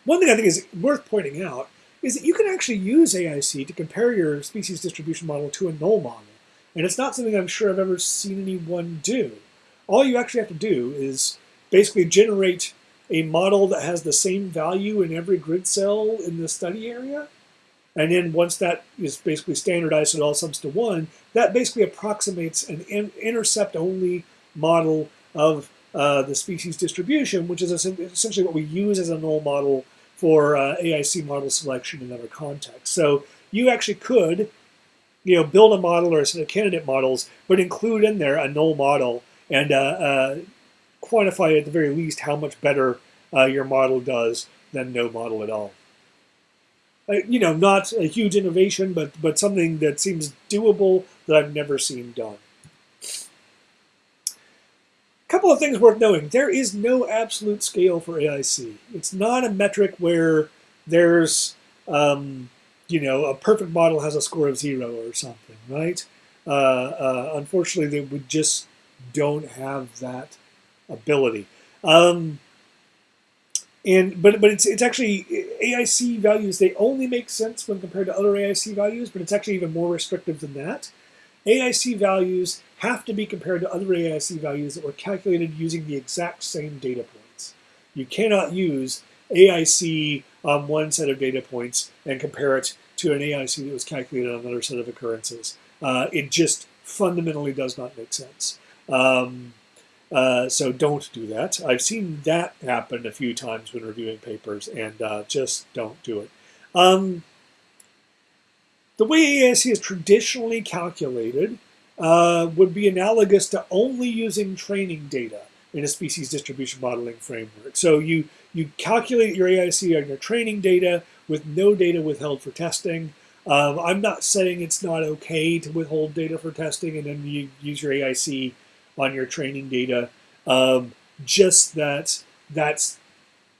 one thing I think is worth pointing out is that you can actually use AIC to compare your species distribution model to a null model. And it's not something I'm sure I've ever seen anyone do. All you actually have to do is basically generate a model that has the same value in every grid cell in the study area. And then once that is basically standardized it all sums to one, that basically approximates an in intercept-only model of uh, the species distribution, which is essentially what we use as a null model for uh, AIC model selection in other contexts. So you actually could, you know, build a model or a set of candidate models, but include in there a null model and uh, uh, quantify at the very least how much better uh, your model does than no model at all. Uh, you know, not a huge innovation, but but something that seems doable that I've never seen done couple of things worth knowing. There is no absolute scale for AIC. It's not a metric where there's, um, you know, a perfect model has a score of zero or something, right? Uh, uh, unfortunately, they, we just don't have that ability. Um, and but but it's it's actually AIC values. They only make sense when compared to other AIC values, but it's actually even more restrictive than that. AIC values have to be compared to other AIC values that were calculated using the exact same data points. You cannot use AIC on one set of data points and compare it to an AIC that was calculated on another set of occurrences. Uh, it just fundamentally does not make sense. Um, uh, so don't do that. I've seen that happen a few times when reviewing papers, and uh, just don't do it. Um, the way AIC is traditionally calculated uh, would be analogous to only using training data in a species distribution modeling framework. So you, you calculate your AIC on your training data with no data withheld for testing. Um, I'm not saying it's not okay to withhold data for testing and then you use your AIC on your training data. Um, just that that's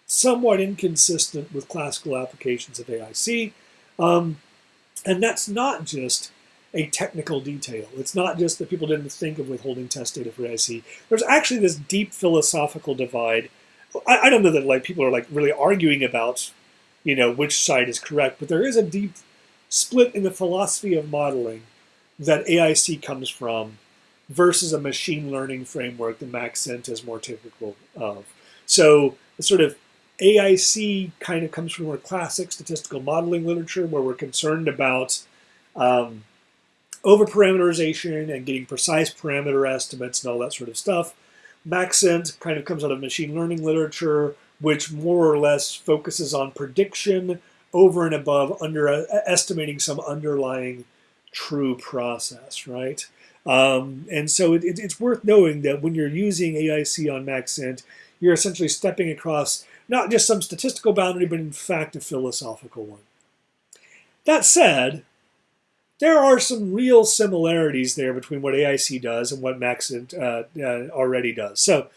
somewhat inconsistent with classical applications of AIC. Um, and that's not just a technical detail. It's not just that people didn't think of withholding test data for AIC. There's actually this deep philosophical divide. I, I, don't know that like people are like really arguing about, you know, which side is correct, but there is a deep split in the philosophy of modeling that AIC comes from versus a machine learning framework that Maxent is more typical of. So the sort of AIC kind of comes from more classic statistical modeling literature where we're concerned about um, overparameterization and getting precise parameter estimates and all that sort of stuff. Maxent kind of comes out of machine learning literature, which more or less focuses on prediction over and above under uh, estimating some underlying true process, right? Um, and so it, it, it's worth knowing that when you're using AIC on Maxent, you're essentially stepping across not just some statistical boundary, but in fact a philosophical one. That said, there are some real similarities there between what AIC does and what Maxent uh, uh, already does. So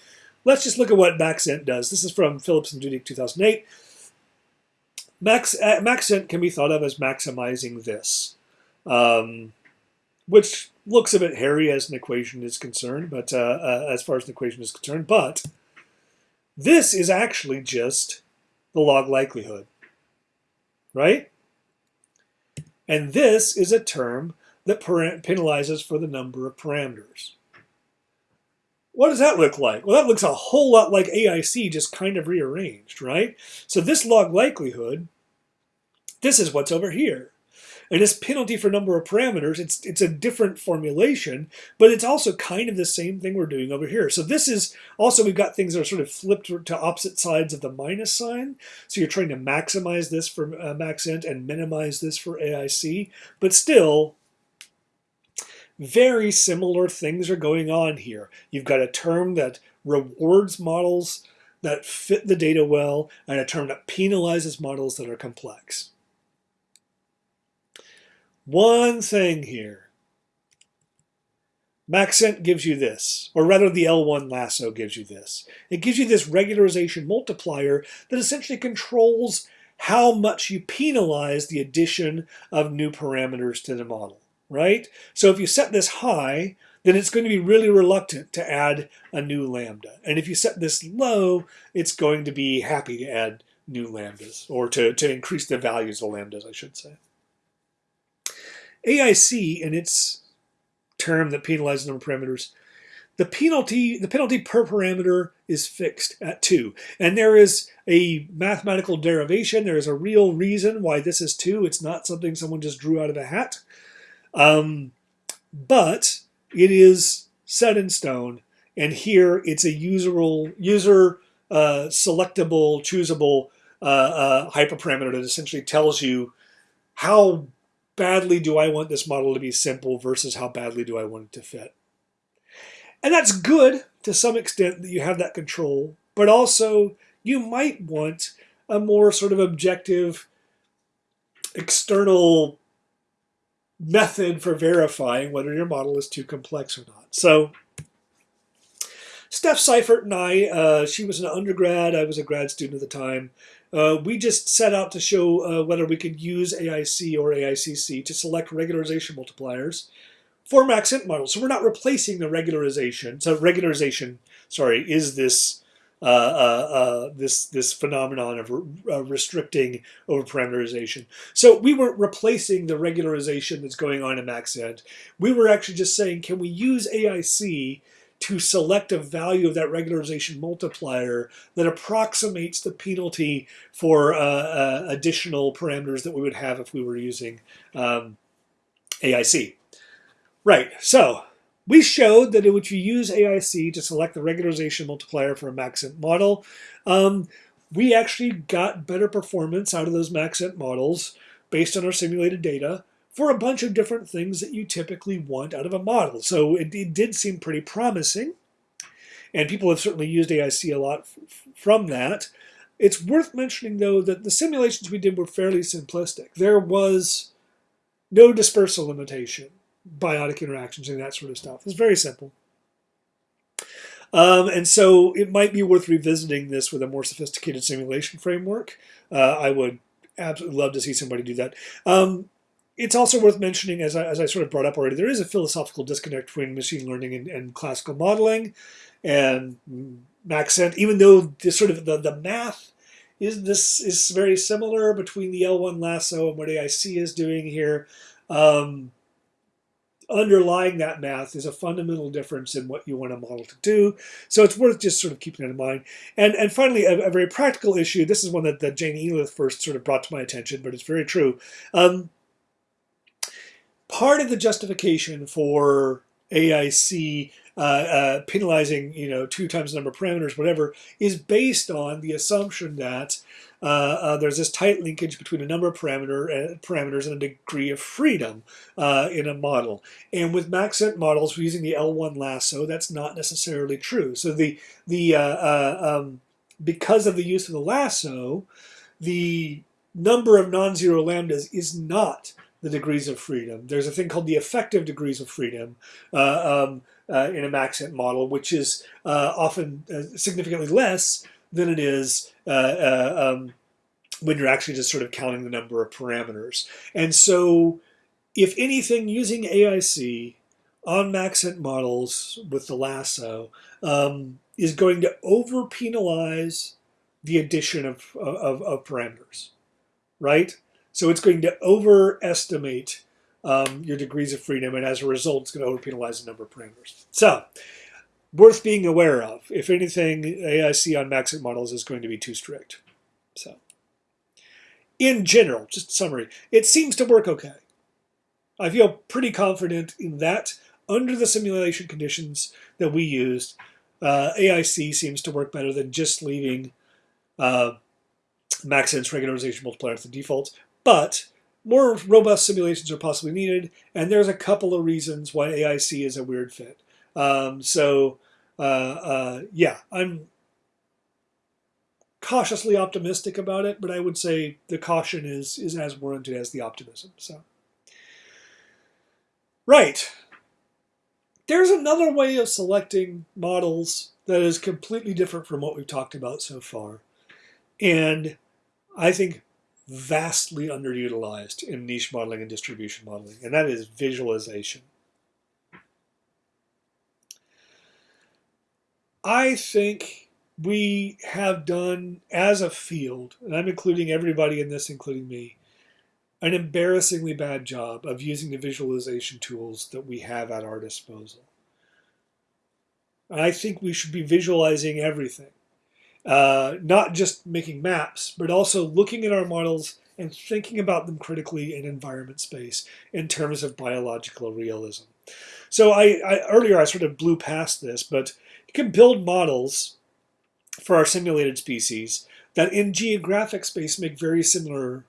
let's just look at what Maxent does. This is from Phillips and Dudík 2008. Max, uh, Maxent can be thought of as maximizing this, um, which looks a bit hairy as an equation is concerned, but uh, uh, as far as an equation is concerned, but this is actually just the log likelihood, right? And this is a term that penalizes for the number of parameters. What does that look like? Well, that looks a whole lot like AIC just kind of rearranged, right? So this log likelihood, this is what's over here. And this penalty for number of parameters, it's, it's a different formulation, but it's also kind of the same thing we're doing over here. So this is also, we've got things that are sort of flipped to opposite sides of the minus sign. So you're trying to maximize this for uh, Maxent and minimize this for AIC, but still, very similar things are going on here. You've got a term that rewards models that fit the data well, and a term that penalizes models that are complex. One thing here. Maxent gives you this, or rather the L1 lasso gives you this. It gives you this regularization multiplier that essentially controls how much you penalize the addition of new parameters to the model, right? So if you set this high, then it's going to be really reluctant to add a new lambda. And if you set this low, it's going to be happy to add new lambdas, or to, to increase the values of lambdas, I should say. AIC, in its term that penalizes number parameters, the penalty, the penalty per parameter is fixed at 2. And there is a mathematical derivation. There is a real reason why this is 2. It's not something someone just drew out of a hat. Um, but it is set in stone. And here it's a userable, user uh, selectable, choosable uh, uh, hyperparameter that essentially tells you how badly do I want this model to be simple versus how badly do I want it to fit. And that's good to some extent that you have that control, but also you might want a more sort of objective external method for verifying whether your model is too complex or not. So Steph Seifert and I, uh, she was an undergrad, I was a grad student at the time. Uh, we just set out to show uh, whether we could use AIC or AICC to select regularization multipliers for Maxent models. So we're not replacing the regularization. So regularization, sorry, is this uh, uh, uh, this this phenomenon of re uh, restricting over parameterization. So we weren't replacing the regularization that's going on in Maxent. We were actually just saying, can we use AIC to select a value of that regularization multiplier that approximates the penalty for uh, uh, additional parameters that we would have if we were using um, AIC. Right, so we showed that if you use AIC to select the regularization multiplier for a Maxent model, um, we actually got better performance out of those Maxent models based on our simulated data for a bunch of different things that you typically want out of a model. So it, it did seem pretty promising, and people have certainly used AIC a lot from that. It's worth mentioning, though, that the simulations we did were fairly simplistic. There was no dispersal limitation biotic interactions and that sort of stuff. It's very simple. Um, and so it might be worth revisiting this with a more sophisticated simulation framework. Uh, I would absolutely love to see somebody do that. Um, it's also worth mentioning, as I, as I sort of brought up already, there is a philosophical disconnect between machine learning and, and classical modeling and Maxent, even though this sort of the, the math is this is very similar between the L1 lasso and what AIC is doing here. Um, underlying that math is a fundamental difference in what you want a model to do. So it's worth just sort of keeping that in mind. And and finally, a, a very practical issue. This is one that, that Jane Elith first sort of brought to my attention, but it's very true. Um, part of the justification for AIC uh, uh, penalizing, you know, two times the number of parameters, whatever, is based on the assumption that uh, uh, there's this tight linkage between a number of parameter uh, parameters and a degree of freedom uh, in a model. And with Maxent models using the L1 lasso, that's not necessarily true. So the the um, because of the use of the lasso, the number of non-zero lambdas is not the degrees of freedom. There's a thing called the effective degrees of freedom. Uh, um, uh, in a Maxent model, which is uh, often uh, significantly less than it is uh, um, when you're actually just sort of counting the number of parameters. And so, if anything, using AIC on Maxent models with the lasso um, is going to over penalize the addition of, of, of parameters, right? So it's going to overestimate um, your degrees of freedom, and as a result, it's going to overpenalize the number of parameters. So, worth being aware of. If anything, AIC on Maxent models is going to be too strict. So, in general, just summary, it seems to work okay. I feel pretty confident in that under the simulation conditions that we used. Uh, AIC seems to work better than just leaving uh, regularization multiplier at the default. But more robust simulations are possibly needed, and there's a couple of reasons why AIC is a weird fit. Um, so, uh, uh, yeah, I'm cautiously optimistic about it, but I would say the caution is is as warranted as the optimism. So, Right. There's another way of selecting models that is completely different from what we've talked about so far. And I think vastly underutilized in niche modeling and distribution modeling, and that is visualization. I think we have done, as a field, and I'm including everybody in this, including me, an embarrassingly bad job of using the visualization tools that we have at our disposal. And I think we should be visualizing everything, uh, not just making maps, but also looking at our models and thinking about them critically in environment space in terms of biological realism. So I, I earlier I sort of blew past this, but you can build models for our simulated species that in geographic space make very similar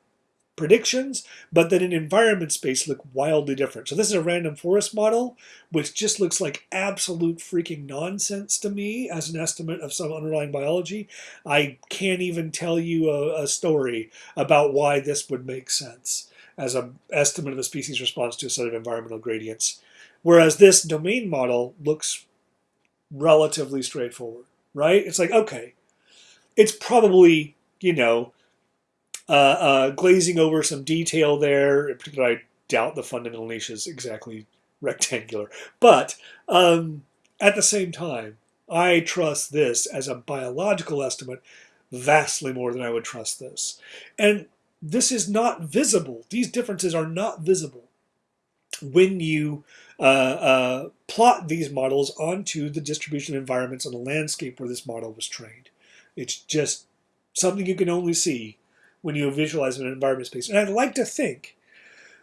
predictions, but that in environment space look wildly different. So this is a random forest model, which just looks like absolute freaking nonsense to me as an estimate of some underlying biology. I can't even tell you a, a story about why this would make sense as an estimate of the species response to a set of environmental gradients. Whereas this domain model looks relatively straightforward, right? It's like, okay, it's probably, you know, uh, uh, glazing over some detail there. In particular, I doubt the fundamental niche is exactly rectangular. But um, at the same time, I trust this as a biological estimate vastly more than I would trust this. And this is not visible. These differences are not visible when you uh, uh, plot these models onto the distribution environments on the landscape where this model was trained. It's just something you can only see when you visualize an environment space. And I'd like to think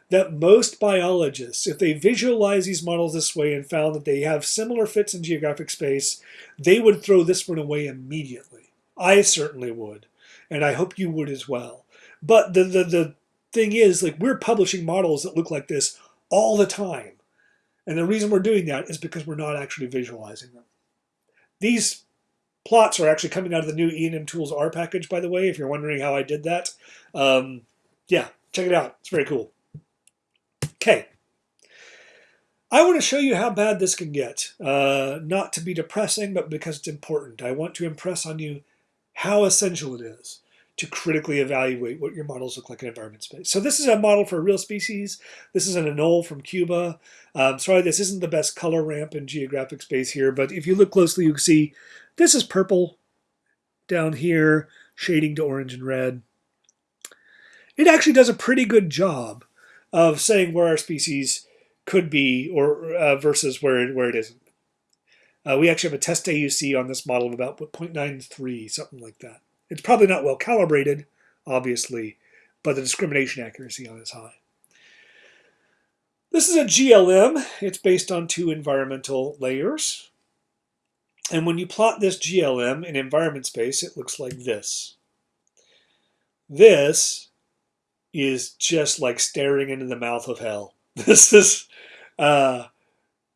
that most biologists, if they visualize these models this way and found that they have similar fits in geographic space, they would throw this one away immediately. I certainly would, and I hope you would as well. But the, the, the thing is, like we're publishing models that look like this all the time. And the reason we're doing that is because we're not actually visualizing them. These plots are actually coming out of the new ENMTools R package, by the way, if you're wondering how I did that. Um, yeah, check it out. It's very cool. Okay. I want to show you how bad this can get. Uh, not to be depressing, but because it's important. I want to impress on you how essential it is to critically evaluate what your models look like in environment space. So this is a model for a real species. This is an anole from Cuba. Um, sorry, this isn't the best color ramp in geographic space here, but if you look closely, you can see this is purple down here, shading to orange and red. It actually does a pretty good job of saying where our species could be or uh, versus where it, where it isn't. Uh, we actually have a test AUC on this model of about 0.93, something like that. It's probably not well calibrated, obviously, but the discrimination accuracy on is high. This is a GLM. It's based on two environmental layers. And when you plot this GLM in environment space, it looks like this. This is just like staring into the mouth of hell. This is uh,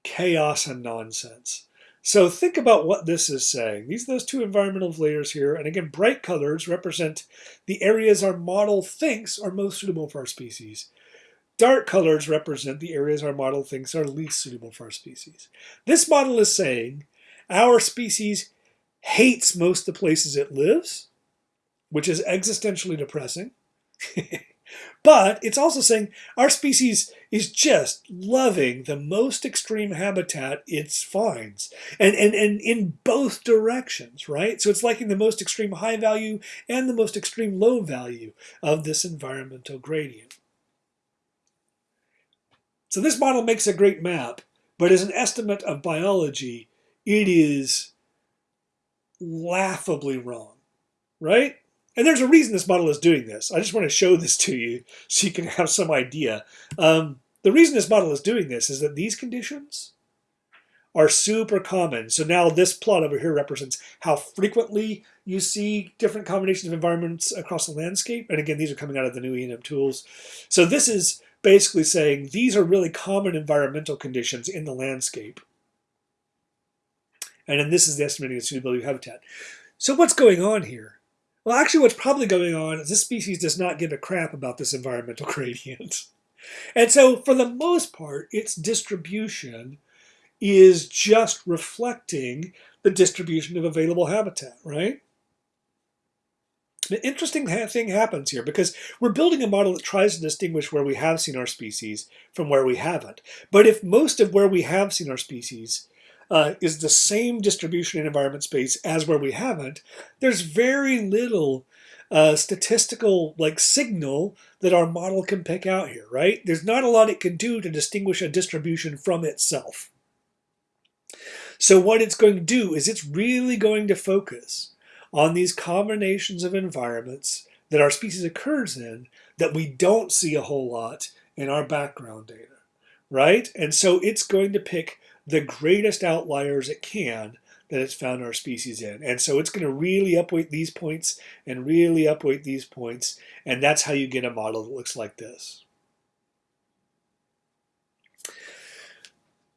chaos and nonsense. So think about what this is saying. These are those two environmental layers here. And again, bright colors represent the areas our model thinks are most suitable for our species. Dark colors represent the areas our model thinks are least suitable for our species. This model is saying our species hates most of the places it lives, which is existentially depressing. but it's also saying our species is just loving the most extreme habitat it finds and, and, and in both directions, right? So it's liking the most extreme high value and the most extreme low value of this environmental gradient. So this model makes a great map, but as an estimate of biology, it is laughably wrong, right? And there's a reason this model is doing this. I just want to show this to you so you can have some idea. Um, the reason this model is doing this is that these conditions are super common. So now this plot over here represents how frequently you see different combinations of environments across the landscape. And again, these are coming out of the new ENMTools. So this is basically saying these are really common environmental conditions in the landscape. And then this is the estimating of suitability of habitat. So what's going on here? Well, actually what's probably going on is this species does not give a crap about this environmental gradient. And so, for the most part, its distribution is just reflecting the distribution of available habitat, right? An interesting thing happens here because we're building a model that tries to distinguish where we have seen our species from where we haven't. But if most of where we have seen our species uh, is the same distribution in environment space as where we haven't, there's very little uh, statistical like signal that our model can pick out here, right? There's not a lot it can do to distinguish a distribution from itself. So what it's going to do is it's really going to focus on these combinations of environments that our species occurs in that we don't see a whole lot in our background data, right? And so it's going to pick the greatest outliers it can that it's found our species in. And so it's going to really upweight these points and really upweight these points. And that's how you get a model that looks like this.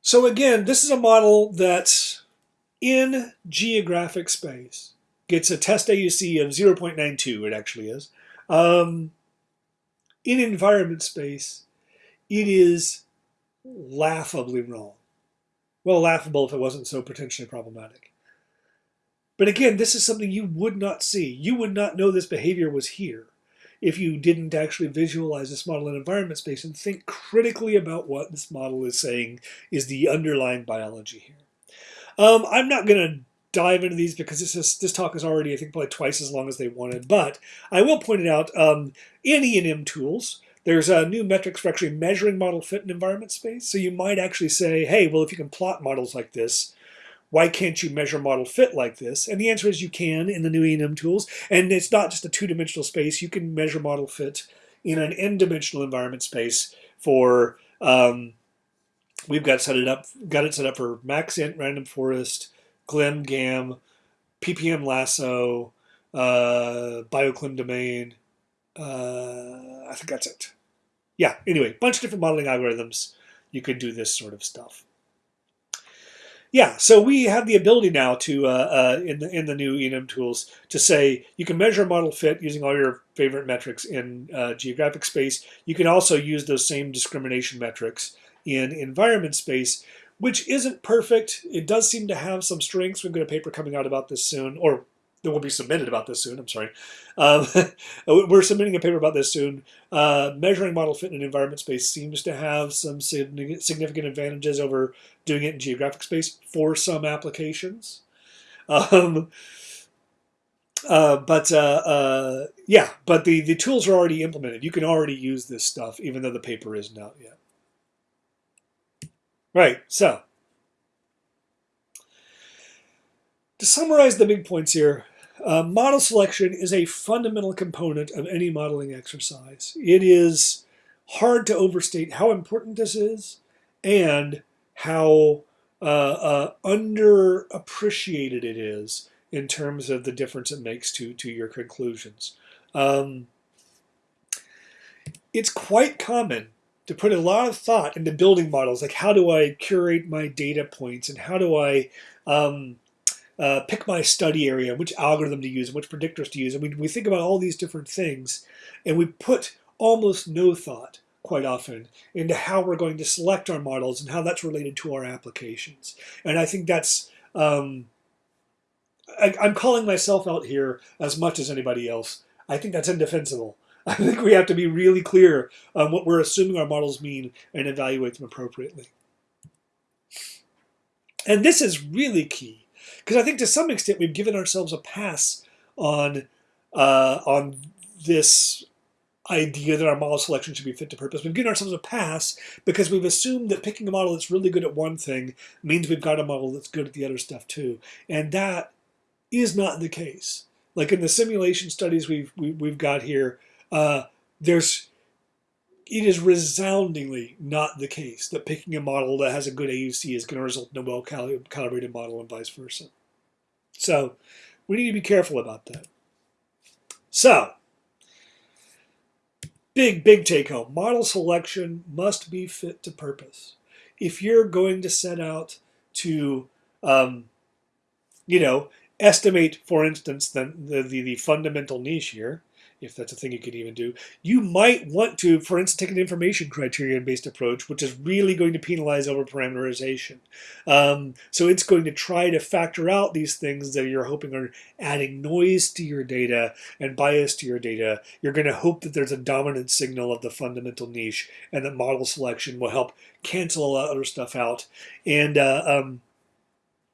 So again, this is a model that's in geographic space gets a test AUC of 0.92, it actually is. Um, in environment space, it is laughably wrong. Well, laughable if it wasn't so potentially problematic. But again, this is something you would not see. You would not know this behavior was here if you didn't actually visualize this model in environment space and think critically about what this model is saying is the underlying biology here. Um, I'm not going to dive into these because this is, this talk is already, I think, probably twice as long as they wanted. But I will point it out um, in ENMTools, there's a new metrics for actually measuring model fit in environment space. So you might actually say, hey, well, if you can plot models like this, why can't you measure model fit like this? And the answer is you can in the new ENMTools. And it's not just a two-dimensional space. You can measure model fit in an n-dimensional environment space for, um, we've got set it up, got it set up for maxent, random forest, glim, gam, ppm lasso, uh, bioclim domain. Uh, I think that's it. Yeah, anyway, bunch of different modeling algorithms. You can do this sort of stuff. Yeah, so we have the ability now to, uh, uh, in, the, in the new ENMTools, to say you can measure model fit using all your favorite metrics in uh, geographic space. You can also use those same discrimination metrics in environment space, which isn't perfect. It does seem to have some strengths. We've got a paper coming out about this soon, or that will be submitted about this soon. I'm sorry. Um, we're submitting a paper about this soon. Uh, measuring model fit in an environment space seems to have some significant advantages over doing it in geographic space for some applications. Um, uh, but uh, uh, yeah, but the, the tools are already implemented. You can already use this stuff, even though the paper isn't out yet. Right, so to summarize the big points here, uh, model selection is a fundamental component of any modeling exercise. It is hard to overstate how important this is and how uh, uh, underappreciated it is in terms of the difference it makes to, to your conclusions. Um, it's quite common to put a lot of thought into building models, like how do I curate my data points and how do I um, uh, pick my study area, which algorithm to use, and which predictors to use. And we, we think about all these different things, and we put almost no thought quite often into how we're going to select our models and how that's related to our applications. And I think that's, um, I, I'm calling myself out here as much as anybody else. I think that's indefensible. I think we have to be really clear on what we're assuming our models mean and evaluate them appropriately. And this is really key because I think to some extent we've given ourselves a pass on uh, on this idea that our model selection should be fit to purpose. We've given ourselves a pass because we've assumed that picking a model that's really good at one thing means we've got a model that's good at the other stuff too. And that is not the case. Like in the simulation studies we've, we, have we have got here, uh, there's it is resoundingly not the case that picking a model that has a good AUC is going to result in a well-calibrated model and vice versa. So we need to be careful about that. So, big, big take home. Model selection must be fit to purpose. If you're going to set out to, um, you know, estimate, for instance, the, the, the fundamental niche here, if that's a thing you can even do. You might want to, for instance, take an information criterion-based approach, which is really going to penalize overparameterization. Um, so it's going to try to factor out these things that you're hoping are adding noise to your data and bias to your data. You're going to hope that there's a dominant signal of the fundamental niche and that model selection will help cancel a lot of other stuff out. And uh, um,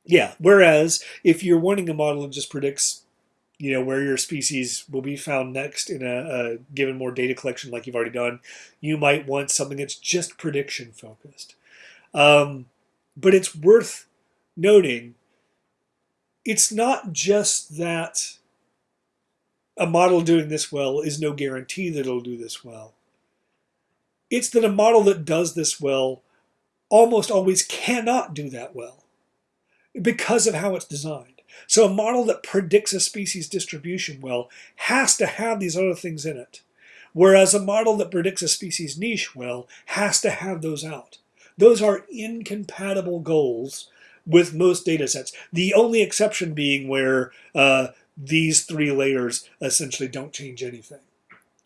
yeah, whereas if you're wanting a model that just predicts you know where your species will be found next in a, a, given more data collection like you've already done you might want something that's just prediction focused. Um, but it's worth noting it's not just that a model doing this well is no guarantee that it'll do this well. It's that a model that does this well almost always cannot do that well because of how it's designed so a model that predicts a species distribution well has to have these other things in it. Whereas a model that predicts a species niche well has to have those out. Those are incompatible goals with most data sets. The only exception being where uh, these three layers essentially don't change anything,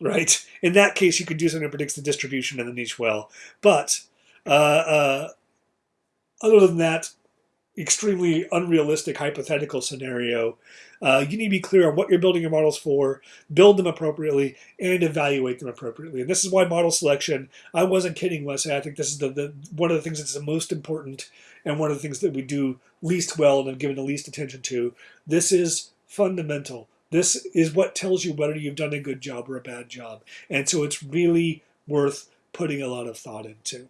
right? In that case, you could do something that predicts the distribution of the niche well. But uh, uh, other than that, extremely unrealistic hypothetical scenario, uh, you need to be clear on what you're building your models for, build them appropriately, and evaluate them appropriately. And this is why model selection, I wasn't kidding when I say I think this is the, the one of the things that's the most important and one of the things that we do least well and have given the least attention to. This is fundamental. This is what tells you whether you've done a good job or a bad job. And so it's really worth putting a lot of thought into.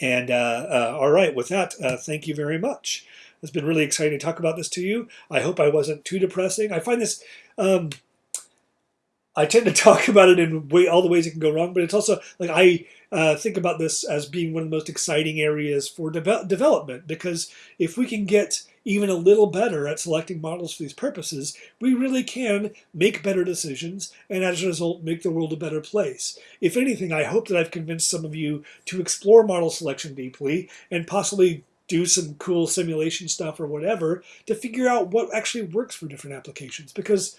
And uh, uh, all right, with that, uh, thank you very much. It's been really exciting to talk about this to you. I hope I wasn't too depressing. I find this, um, I tend to talk about it in way, all the ways it can go wrong, but it's also like I uh, think about this as being one of the most exciting areas for de development because if we can get even a little better at selecting models for these purposes, we really can make better decisions and as a result make the world a better place. If anything, I hope that I've convinced some of you to explore model selection deeply and possibly do some cool simulation stuff or whatever to figure out what actually works for different applications because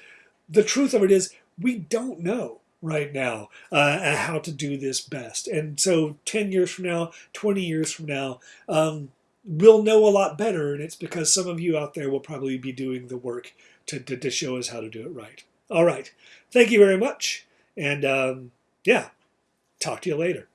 the truth of it is we don't know right now uh, how to do this best. And so 10 years from now, 20 years from now, um, we'll know a lot better, and it's because some of you out there will probably be doing the work to, to, to show us how to do it right. All right. Thank you very much. And um, yeah, talk to you later.